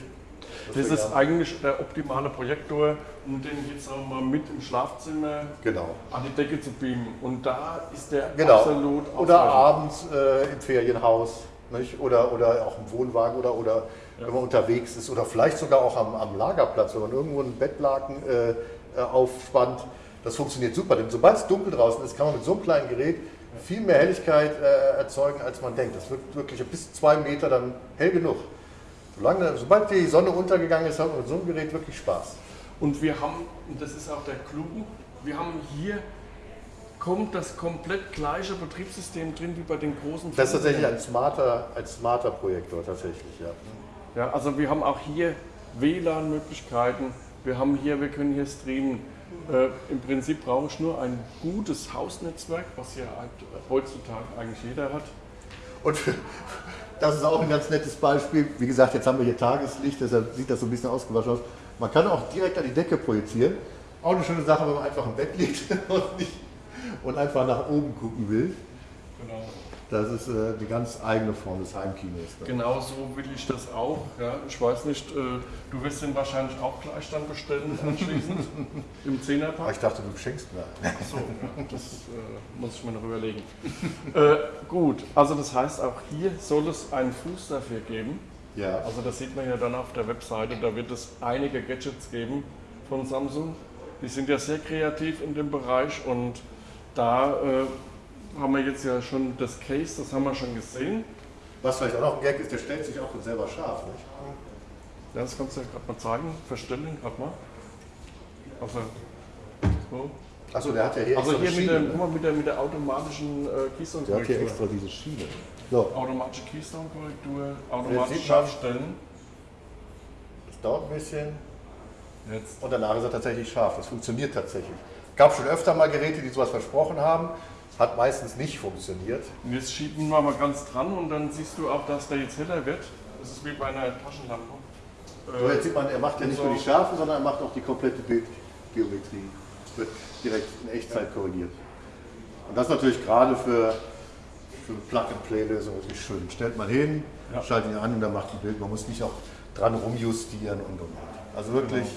Das wir ist eigentlich der optimale Projektor, um den jetzt wir mal mit im Schlafzimmer Genau. an die Decke zu beamen. Und da ist der Genau. absolut Oder abends äh, im Ferienhaus nicht? Oder, oder auch im Wohnwagen oder, oder wenn man unterwegs ist oder vielleicht sogar auch am, am Lagerplatz, wenn man irgendwo einen Bettlaken äh, äh, aufspannt. Das funktioniert super, denn sobald es dunkel draußen ist, kann man mit so einem kleinen Gerät viel mehr Helligkeit äh, erzeugen, als man denkt. Das wird wirklich bis zwei Meter dann hell genug. Solange, sobald die Sonne untergegangen ist, hat man mit so einem Gerät wirklich Spaß. Und wir haben, und das ist auch der Clou, wir haben hier kommt das komplett gleiche Betriebssystem drin wie bei den großen Das ist tatsächlich ein smarter, ein smarter Projektor, tatsächlich, ja. Ja, also wir haben auch hier WLAN-Möglichkeiten. Wir haben hier, wir können hier streamen. Äh, Im Prinzip brauche ich nur ein gutes Hausnetzwerk, was ja halt heutzutage eigentlich jeder hat. Und [laughs] das ist auch ein ganz nettes Beispiel. Wie gesagt, jetzt haben wir hier Tageslicht, deshalb sieht das so ein bisschen ausgewaschen aus. Man kann auch direkt an die Decke projizieren. Auch eine schöne Sache, wenn man einfach im Bett liegt [laughs] und, nicht, und einfach nach oben gucken will. Genau. Das ist äh, die ganz eigene Form des Heimkinos. Ne? Genau so will ich das auch. Ja. Ich weiß nicht, äh, du wirst den wahrscheinlich auch gleich dann bestellen [laughs] anschließend im Ah, Zehnerpack. ich dachte, du schenkst mir. Achso, ja, das äh, muss ich mir noch überlegen. äh, gut, also das heißt, auch hier soll es einen Fuß dafür geben. Ja. Also das sieht man ja dann auf der Webseite, da wird es einige Gadgets geben von Samsung. Die sind ja sehr kreativ in dem Bereich und da äh, haben wir jetzt ja schon das Case, das haben wir schon gesehen. Was vielleicht auch noch ein Gag ist, der stellt sich auch selber scharf. Nicht? Ja, das kannst du ja gerade mal zeigen, verstellen gerade mal. Also, so. Achso, der hat ja hier also extra hier eine mit der, Schiene. guck mal, mit der, mit der automatischen äh, Der hat hier Keystone-Korrektur. extra diese Schiene. So, Automatische Keystone-Korrektur, automatisch scharfstellen. das dauert ein bisschen. Jetzt. Und danach ist er tatsächlich scharf. Das funktioniert tatsächlich. gab schon öfter mal Geräte, die sowas versprochen haben. Hat meistens nicht funktioniert. Und jetzt schieben wir mal ganz dran und dann siehst du auch, dass der jetzt heller wird. Das ist wie bei einer Taschenlampe. So, jetzt sieht man, er macht ja nicht nur die Schärfe, sondern er macht auch die komplette Bildgeometrie. Wird direkt in Echtzeit korrigiert. Und das natürlich gerade für, für Plug-and-Play-Lösungen wirklich schön. Stellt man hin, Ja. schaltet ihn an und dann macht ein Bild. Man muss nicht auch dran rumjustieren und und und. Also wirklich, wirklich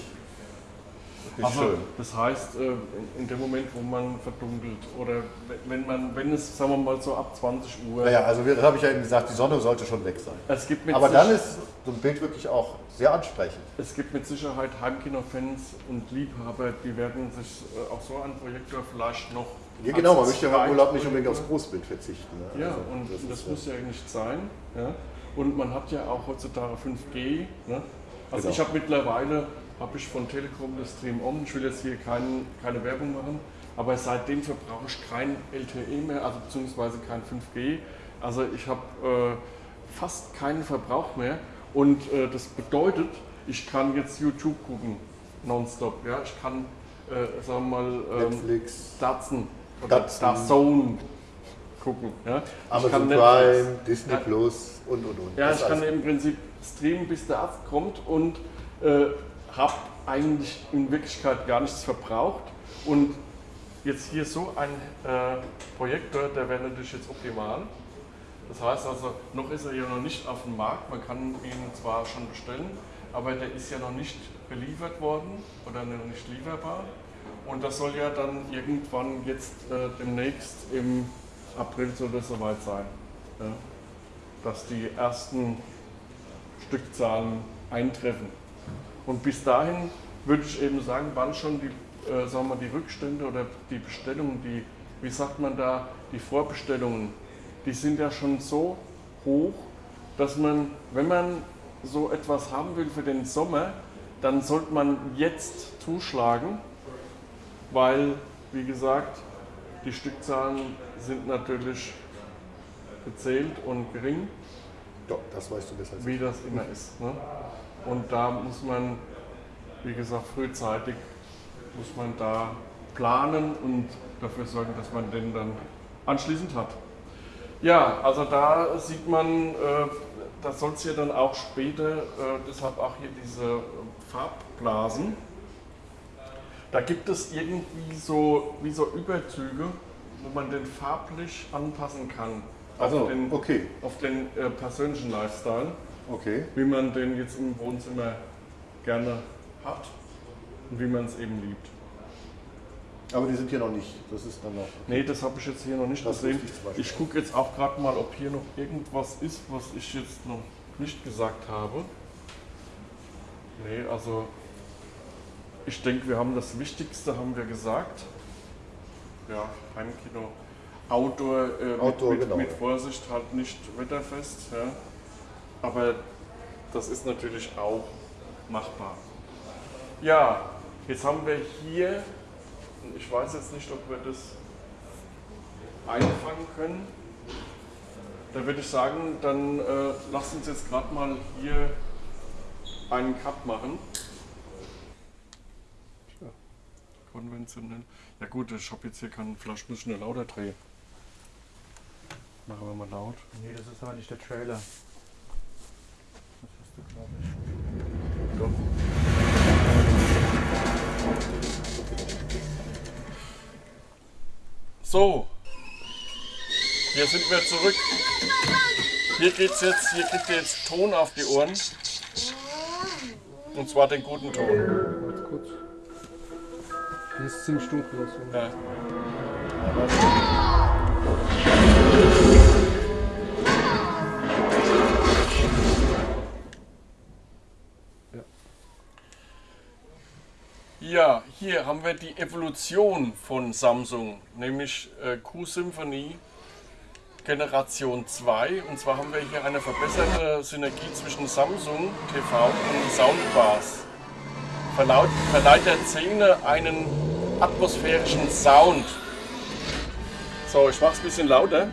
also, schön. das heißt, äh, in- dem Moment, wo man verdunkelt oder wenn man, wenn es, sagen wir mal so ab 20 Uhr, Naja, also das habe ich ja eben gesagt, die Sonne sollte schon weg sein. es gibt mit Aber dann ist so ein Bild wirklich auch sehr ansprechend. Es gibt mit Sicherheit Heimkino-Fans und Liebhaber, die werden sich äh, auf so einen Projektor vielleicht noch. Ja, genau, man möchte ja beim Urlaub nicht unbedingt aufs Großbild verzichten. Ne? Ja, Also, und das, ist, muss ja nicht sein. Ja. Und man hat ja auch heutzutage 5G. Ne? Also Genau. ich habe mittlerweile, habe ich von Telekom das Stream On, ich will jetzt hier kein, keine Werbung machen, aber seitdem verbrauche ich kein LTE mehr, also beziehungsweise kein 5G. Also ich habe äh, fast keinen Verbrauch mehr und äh, das bedeutet, ich kann jetzt YouTube gucken, nonstop. Ja? Ich kann, äh, sagen wir mal, ähm, Netflix, Datsen oder. Dazone gucken. Ja? Ich Amazon kann Prime, Netflix- Disney Ja. Plus und und und. Ja, Das ich kann alles. im Prinzip streamen, bis der Arzt kommt und äh, habe eigentlich in Wirklichkeit gar nichts verbraucht. Und jetzt hier so ein äh, Projektor, der wäre natürlich jetzt optimal. Das heißt also, noch ist er ja noch nicht auf dem Markt. Man kann ihn zwar schon bestellen, aber der ist ja noch nicht beliefert worden oder noch nicht lieferbar. Und das soll ja dann irgendwann jetzt äh, demnächst im April soll das soweit sein. Ja? Dass die ersten Stückzahlen eintreffen. Und bis dahin würde ich eben sagen, wann schon die, äh, sagen wir, die Rückstände oder die Bestellungen, die, wie sagt man da, die Vorbestellungen, die sind ja schon so hoch, dass man, wenn man so etwas haben will für den Sommer, dann sollte man jetzt zuschlagen, weil, wie gesagt, die Stückzahlen sind natürlich gezählt und gering Ja, das weißt du besser wie das immer ist. Ne? Und da muss man, wie gesagt, frühzeitig muss man da planen und dafür sorgen, dass man den dann anschließend hat. Ja, also da sieht man, äh, da soll es ja dann auch später, äh, deshalb auch hier diese Farbblasen. Da gibt es irgendwie so, wie so Überzüge, wo man den farblich anpassen kann. auf Also, den, okay, auf den äh, persönlichen Lifestyle, okay. wie man den jetzt im Wohnzimmer gerne hat und wie man es eben liebt. Aber die sind hier noch nicht. Das ist dann noch. Nee, das habe ich jetzt hier noch nicht Das gesehen. ich Ich gucke jetzt auch gerade mal, ob hier noch irgendwas ist, was ich jetzt noch nicht gesagt habe. Nee, also ich denke, wir haben das Wichtigste haben wir gesagt. Ja, Heimkino. Outdoor, äh, Outdoor, mit, genau, mit. Vorsicht halt nicht wetterfest. Ja. Aber das ist natürlich auch machbar. Ja, jetzt haben wir hier, ich weiß jetzt nicht, ob wir das einfangen können. Da würde ich sagen, dann äh, lasst uns jetzt gerade mal hier einen Cut machen. Tja, konventionell. Ja gut, ich habe jetzt hier keinen Flasch, muss ich nur lauter drehen. Machen wir mal laut. Nee, das ist aber nicht der Trailer. Doch. So. hier sind wir zurück. Hier geht's jetzt, hier kriegt ihr jetzt Ton auf die Ohren. Und zwar den guten Ton. Warte kurz. Hier ist ziemlich dunkel. Ja. Ja, hier haben wir die Evolution von Samsung, nämlich äh, Q-Symphony Generation 2. Und zwar haben wir hier eine verbesserte Synergie zwischen Samsung TV und Soundbars. Verlaut, verleiht der Szene einen atmosphärischen Sound. So, ich mach's ein bisschen lauter.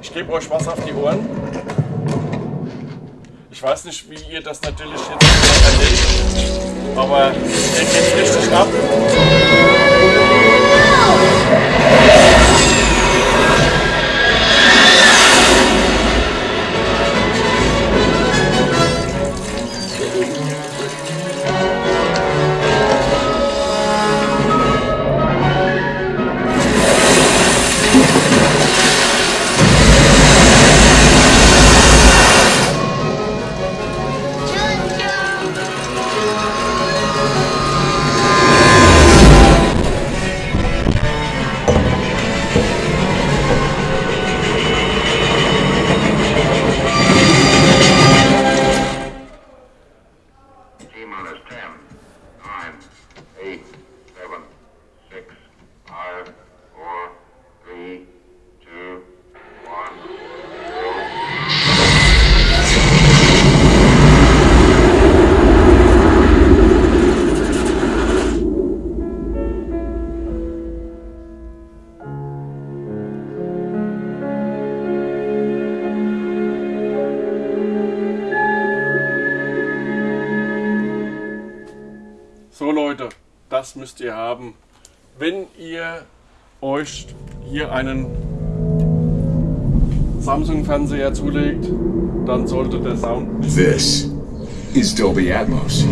Ich gebe euch was auf die Ohren. Ich weiß nicht, wie ihr das natürlich jetzt erlebt, aber hier geht's richtig ab. Ihr euch hier einen Samsung-Fernseher zulegt, dann sollte der Sound This is Dolby Atmos,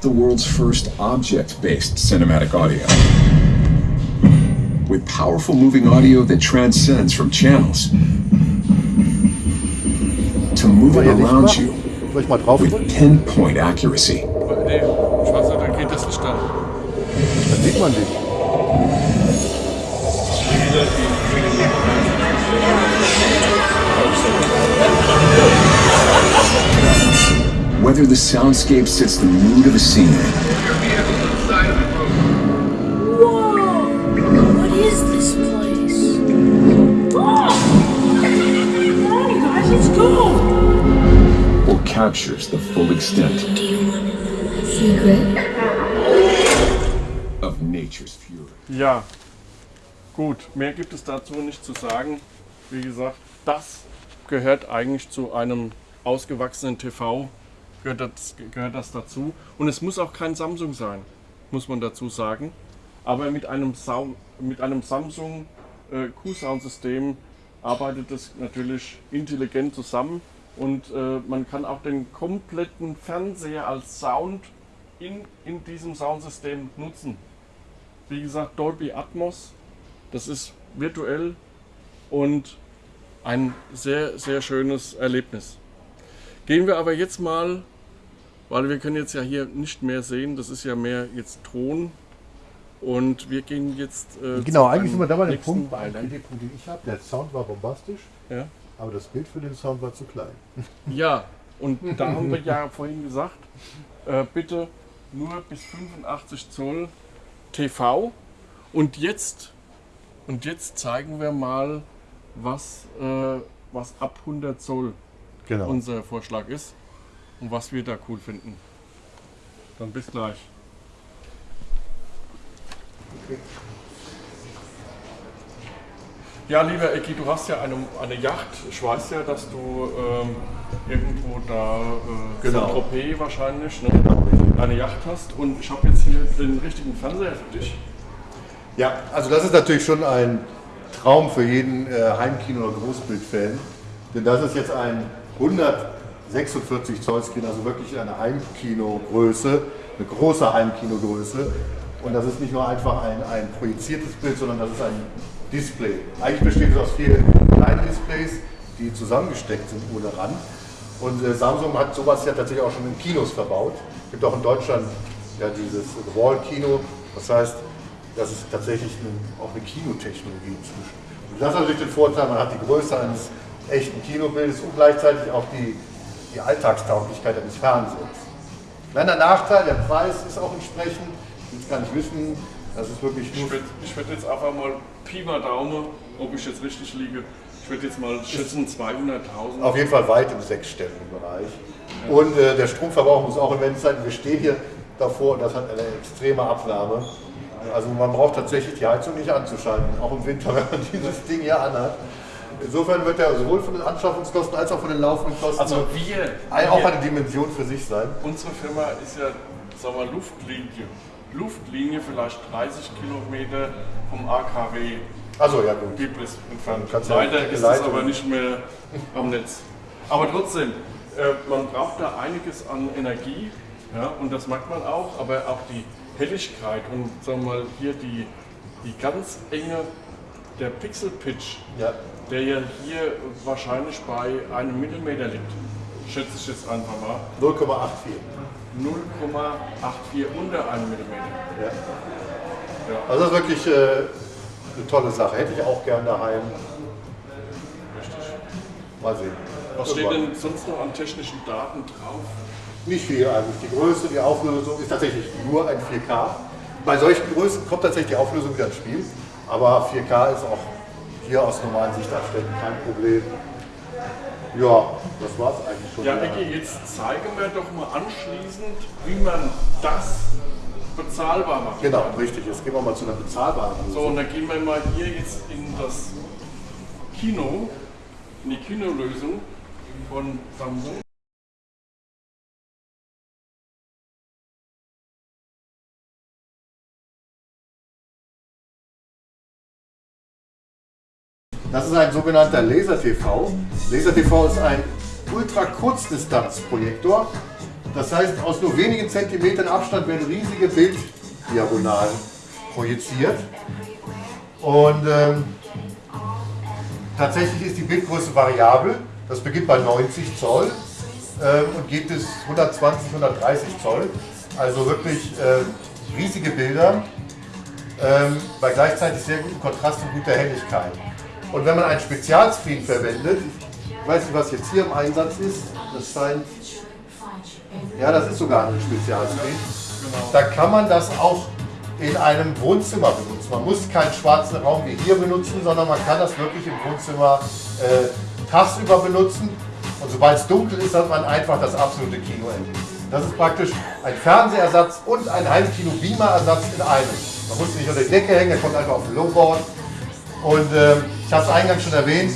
the world's first object based cinematic audio. With powerful moving audio that transcends from channels to moving around you with pinpoint accuracy. Nee, ich weiß nicht, da geht das nicht an. Dann sieht man dich. Whether the soundscape sets the mood of a scene Whoa! What is this place? Oh! Guys, let's go! or captures the full extent Do you want to know my secret? of nature's fury. Ja, gut, mehr gibt es dazu nicht zu sagen. Wie gesagt, das gehört eigentlich zu einem ausgewachsenen TV, gehört das, gehört das dazu. Und es muss auch kein Samsung sein, muss man dazu sagen. Aber mit einem, Sau mit einem Samsung äh, Q-Sound-System arbeitet es natürlich intelligent zusammen und äh, man kann auch den kompletten Fernseher als Sound in, in diesem Soundsystem nutzen. Wie gesagt, Dolby Atmos, das ist virtuell und ein sehr, sehr schönes Erlebnis. Gehen wir aber jetzt mal, weil wir können jetzt ja hier nicht mehr sehen, das ist ja mehr jetzt Ton und wir gehen jetzt äh, Genau, eigentlich sind wir da bei dem Punkt, bei einem. Kritikpunkt, den ich habe. Der Sound war bombastisch, Ja. aber das Bild für den Sound war zu klein. [laughs] Ja, und da haben wir ja vorhin gesagt, äh, bitte nur bis 85 Zoll TV. Und jetzt, und jetzt zeigen wir mal, was, äh, was ab 100 Zoll Genau. unser Vorschlag ist und was wir da cool finden. Dann bis gleich. Ja, lieber Eki, du hast ja eine, eine Yacht. Ich weiß ja, dass du ähm, irgendwo da, äh, Genau. Saint-Tropez wahrscheinlich, ne, eine Yacht hast. Und ich habe jetzt hier den richtigen Fernseher für dich. Ja, also das ist natürlich schon ein Traum für jeden äh, Heimkino- oder Großbildfan. Denn das ist jetzt ein 146 Zoll Screen, also wirklich eine Heimkinogröße, eine große Heimkinogröße. Und das ist nicht nur einfach ein, ein projiziertes Bild, sondern das ist ein Display. Eigentlich besteht es aus vier kleinen Displays, die zusammengesteckt sind ohne Rand. Und äh, Samsung hat sowas ja tatsächlich auch schon in Kinos verbaut. Es gibt auch in Deutschland ja dieses Wall-Kino. Das heißt, das ist tatsächlich ein, auch eine Kinotechnologie inzwischen. Und das hat natürlich den Vorteil, man hat die Größe eines echten Kinobildes und gleichzeitig auch die, die Alltagstauglichkeit eines Fernsehens. Kleiner Nachteil, der Preis ist auch entsprechend. Ich will es gar nicht wissen, das ist wirklich Ich nur würde ich würd jetzt einfach mal Pi mal Daumen, ob ich jetzt richtig liege. Ich würde jetzt mal schätzen 200.000. auf jeden Fall weit im sechsstelligen Bereich. Und äh, der Stromverbrauch muss auch immens sein. Wir stehen hier davor und das hat eine extreme Abnahme. Also man braucht tatsächlich die Heizung nicht anzuschalten, auch im Winter, [laughs] wenn man dieses Ding hier anhat. Insofern wird er sowohl von den Anschaffungskosten als auch von den laufenden Kosten Also wir, auch wir eine Dimension für sich sein. unsere Firma ist ja, sagen wir, Luftlinie. Luftlinie vielleicht 30 Kilometer vom AKW Also ja gut. Biblis entfernt. Ja Leider ist es aber nicht mehr am Netz. Aber trotzdem, äh, man braucht da einiges an Energie ja, und das merkt man auch, aber auch die Helligkeit und sagen wir mal hier die, die ganz enge, der Pixel-Pitch, Ja. Der ja hier wahrscheinlich bei einem Millimeter liegt, schätze ich jetzt einfach mal, 0,84. 0,84 unter einem Millimeter. Ja. Ja. Also das ist wirklich äh, eine tolle Sache. Hätte ich auch gern daheim. Mal sehen. Was steht denn sonst noch an technischen Daten drauf? Nicht viel eigentlich. Die Größe, die Auflösung ist tatsächlich nur ein 4K. Bei solchen Größen kommt tatsächlich die Auflösung wieder ins Spiel. Aber 4K ist auch hier aus normalen Sichtabständen kein Problem. Ja, das war es eigentlich schon. Ja, Ecki, jetzt zeige mir doch mal anschließend, wie man das bezahlbar macht. Genau, richtig. Jetzt gehen wir mal zu einer bezahlbaren So, Lösung. und dann gehen wir mal hier jetzt in das Kino, in die Kinolösung von Samsung. Das ist ein sogenannter Laser-TV. Laser-TV ist ein Ultra-Kurzdistanz-Projektor. Das heißt, aus nur wenigen Zentimetern Abstand werden riesige Bilddiagonalen projiziert. Und ähm, tatsächlich ist die Bildgröße variabel. Das beginnt bei 90 Zoll ähm, und geht bis 120, 130 Zoll. Also wirklich äh, riesige Bilder ähm, bei gleichzeitig sehr gutem Kontrast und guter Helligkeit. Und wenn man einen Spezialscreen verwendet, ich weiß nicht, was jetzt hier im Einsatz ist, das scheint, ja, das ist sogar ein Spezialscreen, da kann man das auch in einem Wohnzimmer benutzen. Man muss keinen schwarzen Raum wie hier benutzen, sondern man kann das wirklich im Wohnzimmer äh, tagsüber benutzen. Und sobald es dunkel ist, hat man einfach das absolute Kinoerlebnis. Das ist praktisch ein Fernsehersatz und ein Heimkino-Beamer-Ersatz in einem. Man muss nicht unter die Decke hängen, er kommt einfach auf den Lowboard. Und ähm, ich habe es eingangs schon erwähnt,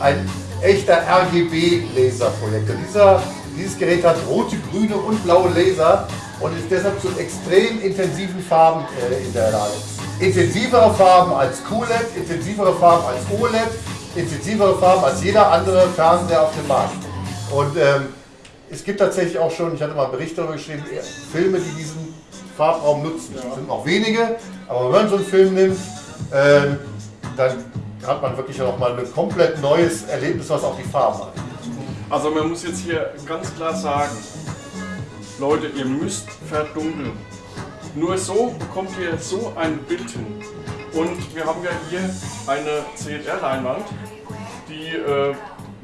ein echter RGB-Laserprojektor. Dieser, dieses Gerät hat rote, grüne und blaue Laser und ist deshalb zu extrem intensiven Farben äh, in der Lage. Intensivere Farben als QLED, intensivere Farben als OLED, intensivere Farben als jeder andere Fernseher auf dem Markt. Und ähm, es gibt tatsächlich auch schon, ich hatte mal einen Bericht darüber geschrieben, Filme, die diesen Farbraum nutzen. Es sind auch wenige, aber wenn man so einen Film nimmt, ähm, dann hat man wirklich noch mal ein komplett neues Erlebnis, was auch die Farben angeht. Also man muss jetzt hier ganz klar sagen, Leute, ihr müsst verdunkeln. Nur so bekommt ihr so ein Bild hin. Und wir haben ja hier eine CLR-Leinwand, die äh,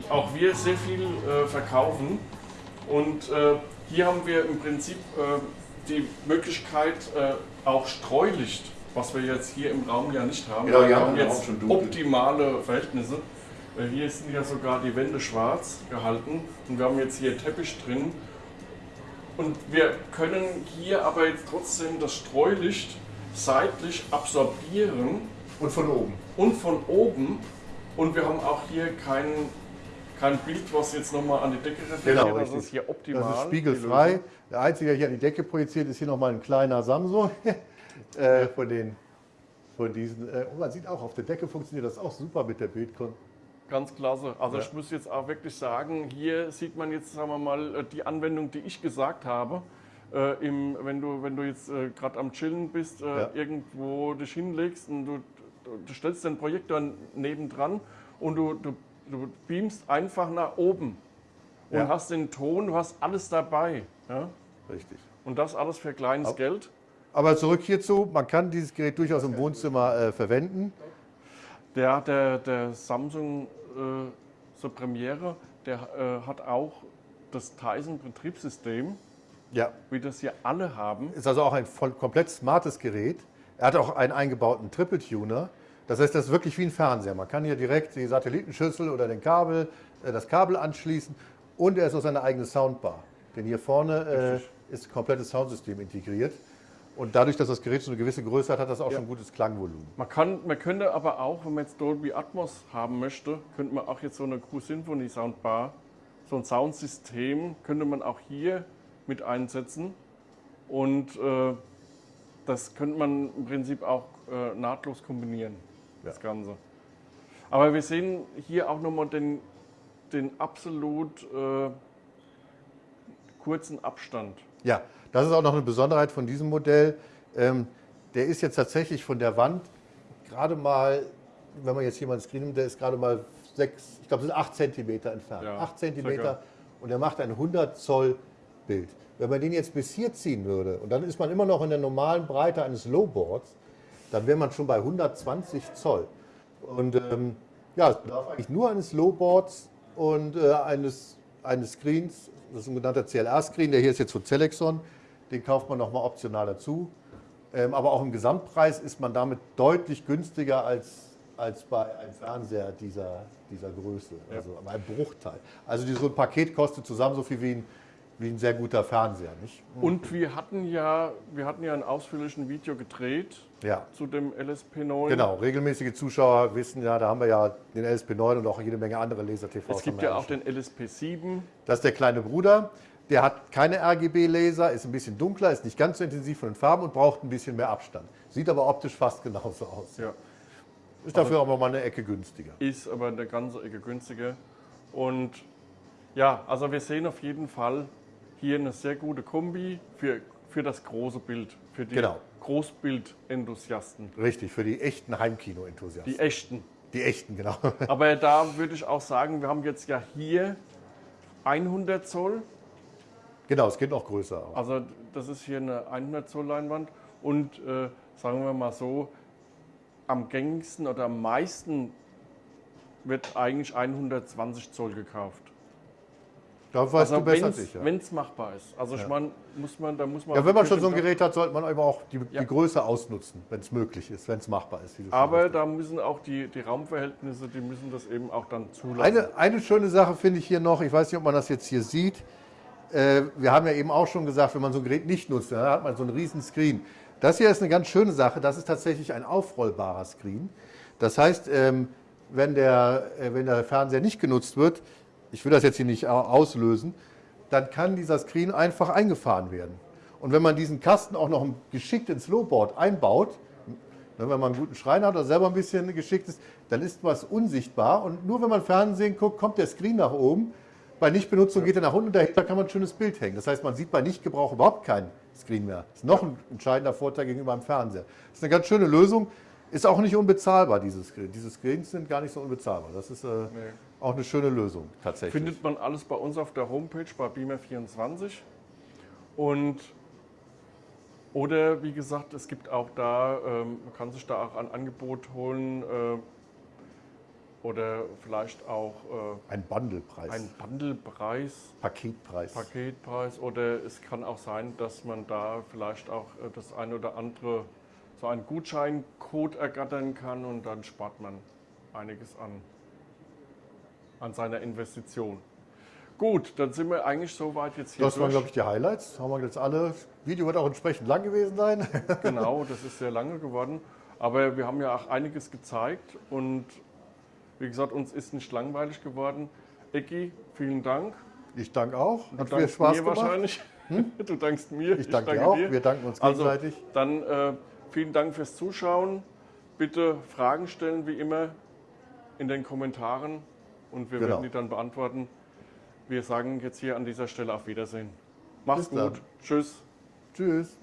auch wir sehr viel äh, verkaufen. Und äh, hier haben wir im Prinzip äh, die Möglichkeit, äh, auch Streulicht, was wir jetzt hier im Raum ja nicht haben. Genau, wir haben jetzt optimale Verhältnisse. Hier sind ja sogar die Wände schwarz gehalten und wir haben jetzt hier Teppich drin. Und wir können hier aber jetzt trotzdem das Streulicht seitlich absorbieren Und von oben. und von oben. Und wir haben auch hier kein, kein Bild, was jetzt nochmal an die Decke reflektiert. Genau, das richtig. ist hier optimal. Das ist spiegelfrei. Der einzige, der hier an die Decke projiziert, ist hier nochmal ein kleiner Samsung. [laughs] äh, von, den, von diesen. Äh, und man sieht auch, auf der Decke funktioniert das auch super mit der Bildkon. Ganz klasse. Also Ja. ich muss jetzt auch wirklich sagen, hier sieht man jetzt, sagen wir mal, äh, die Anwendung, die ich gesagt habe. Äh, im, wenn, du, wenn du jetzt äh, gerade am Chillen bist, äh, Ja. irgendwo dich hinlegst und du du stellst den Projektor nebendran und du, du, du beamst einfach nach oben und Ja. hast den Ton, du hast alles dabei. Ja? Richtig. Und das alles für kleines Geld. Aber zurück hierzu, man kann dieses Gerät durchaus im Wohnzimmer äh, verwenden. Der, der, der Samsung äh, so Premiere, der äh, hat auch das Tyson-Betriebssystem, Ja. wie das hier alle haben. Ist also auch ein voll, komplett smartes Gerät. Er hat auch einen eingebauten Triple Tuner. Das heißt, das ist wirklich wie ein Fernseher. Man kann hier direkt die Satellitenschüssel oder den Kabel, äh, das Kabel anschließen und er ist auch seine eigene Soundbar. Denn hier vorne äh, ist ein komplettes Soundsystem integriert. Und dadurch, dass das Gerät schon eine gewisse Größe hat, hat das auch schon ein gutes Klangvolumen. Man, kann, man könnte aber auch, wenn man jetzt Dolby Atmos haben möchte, könnte man auch jetzt so eine Q-Symphony Soundbar, so ein Soundsystem, könnte man auch hier mit einsetzen. Und äh, das könnte man im Prinzip auch äh, nahtlos kombinieren, das Ganze. Aber wir sehen hier auch nochmal den, den absolut äh, kurzen Abstand. Ja, das ist auch noch eine Besonderheit von diesem Modell. Ähm, der ist jetzt tatsächlich von der Wand gerade mal, wenn man jetzt einen Screen nimmt, der ist gerade mal sechs, ich glaube, es sind acht Zentimeter entfernt. Ja, acht Zentimeter und er macht ein 100 Zoll Bild. Wenn man den jetzt bis hier ziehen würde und dann ist man immer noch in der normalen Breite eines Lowboards, dann wäre man schon bei 120 Zoll. Und ähm, ja, es bedarf eigentlich nur eines Lowboards und äh, eines, eines Screens. Das ist ein genannter CLR-Screen, der hier ist jetzt von Celexon. Den kauft man nochmal optional dazu. Ähm, aber auch im Gesamtpreis ist man damit deutlich günstiger als, als bei einem Fernseher dieser, dieser Größe. Also ein Bruchteil. Also so ein Paket kostet zusammen so viel wie ein, wie ein sehr guter Fernseher. Nicht? Und wir hatten ja, wir hatten ja ein ausführliches Video gedreht Ja. zu dem LSP9. Genau, regelmäßige Zuschauer wissen ja, da haben wir ja den LSP9 und auch jede Menge andere Laser-TVs. Es gibt ja auch den LSP7. Das ist der kleine Bruder. Der hat keine RGB-Laser, ist ein bisschen dunkler, ist nicht ganz so intensiv von den Farben und braucht ein bisschen mehr Abstand. Sieht aber optisch fast genauso aus. Ja. Ist dafür aber mal eine Ecke günstiger. Ist aber eine ganze Ecke günstiger. Und ja, also wir sehen auf jeden Fall hier eine sehr gute Kombi für, für das große Bild, für die Genau. Großbild-Enthusiasten, Richtig, für die echten Heimkino-Enthusiasten. die echten. Die echten, genau. Aber da würde ich auch sagen, wir haben jetzt ja hier 100 Zoll, genau, es geht noch größer. Auch. also das ist hier eine 100 Zoll Leinwand und äh, sagen wir mal so, am gängigsten oder am meisten wird eigentlich 120 Zoll gekauft. Da weißt du besser wenn's- sicher. wenn es machbar ist. Also ich meine, muss man, da muss man. Ja, wenn man schon so ein Gerät hat, sollte man eben auch die, Ja. die Größe ausnutzen, wenn es möglich ist, wenn es machbar ist. Aber da müssen auch die, die Raumverhältnisse, die müssen das eben auch dann zulassen. Eine, eine schöne Sache finde ich hier noch, ich weiß nicht, ob man das jetzt hier sieht. Äh, wir haben ja eben auch schon gesagt, wenn man so ein Gerät nicht nutzt, dann hat man so einen riesen Screen. Das hier ist eine ganz schöne Sache, das ist tatsächlich ein aufrollbarer Screen. Das heißt, ähm, wenn, der, äh, wenn der Fernseher nicht genutzt wird, ich will das jetzt hier nicht au- auslösen, dann kann dieser Screen einfach eingefahren werden. Und wenn man diesen Kasten auch noch geschickt ins Lowboard einbaut, Ne, Wenn man einen guten Schreiner hat oder selber ein bisschen geschickt ist, dann ist was unsichtbar. Und nur wenn man Fernsehen guckt, kommt der Screen nach oben. Bei Nichtbenutzung geht er nach unten und dahinter kann man ein schönes Bild hängen. Das heißt, man sieht bei Nichtgebrauch überhaupt keinen Screen mehr. Das ist noch ein entscheidender Vorteil gegenüber einem Fernseher. Das ist eine ganz schöne Lösung. Ist auch nicht unbezahlbar, dieses Screen. Diese Screens sind gar nicht so unbezahlbar. Das ist äh, auch eine schöne Lösung tatsächlich. Findet man alles bei uns auf der Homepage bei Beamer24. Und oder wie gesagt, es gibt auch da, ähm, man kann sich da auch ein Angebot holen äh, oder vielleicht auch äh, ein Bundlepreis, einen Bundlepreis, Paketpreis. Paketpreis oder es kann auch sein, dass man da vielleicht auch äh, das eine oder andere so einen Gutscheincode ergattern kann und dann spart man einiges an, an seiner Investition. Gut, dann sind wir eigentlich soweit jetzt hier Das waren, glaube ich, die Highlights. Haben wir jetzt alle. Das Video wird auch entsprechend lang gewesen sein. Genau, [laughs] das ist sehr lange geworden. Aber wir haben ja auch einiges gezeigt und wie gesagt, uns ist nicht langweilig geworden. Ecki, vielen Dank. Ich danke auch. Du Hat viel dankst Spaß mir gemacht. wahrscheinlich. [laughs] Du dankst mir. Ich danke dir auch. Wir danken uns Also, gegenseitig. dann äh, vielen Dank fürs Zuschauen. Bitte Fragen stellen, wie immer, in den Kommentaren und wir Genau. werden die dann beantworten. Wir sagen jetzt hier an dieser Stelle auf Wiedersehen. Mach's Bis dann. gut. Tschüss. Tschüss.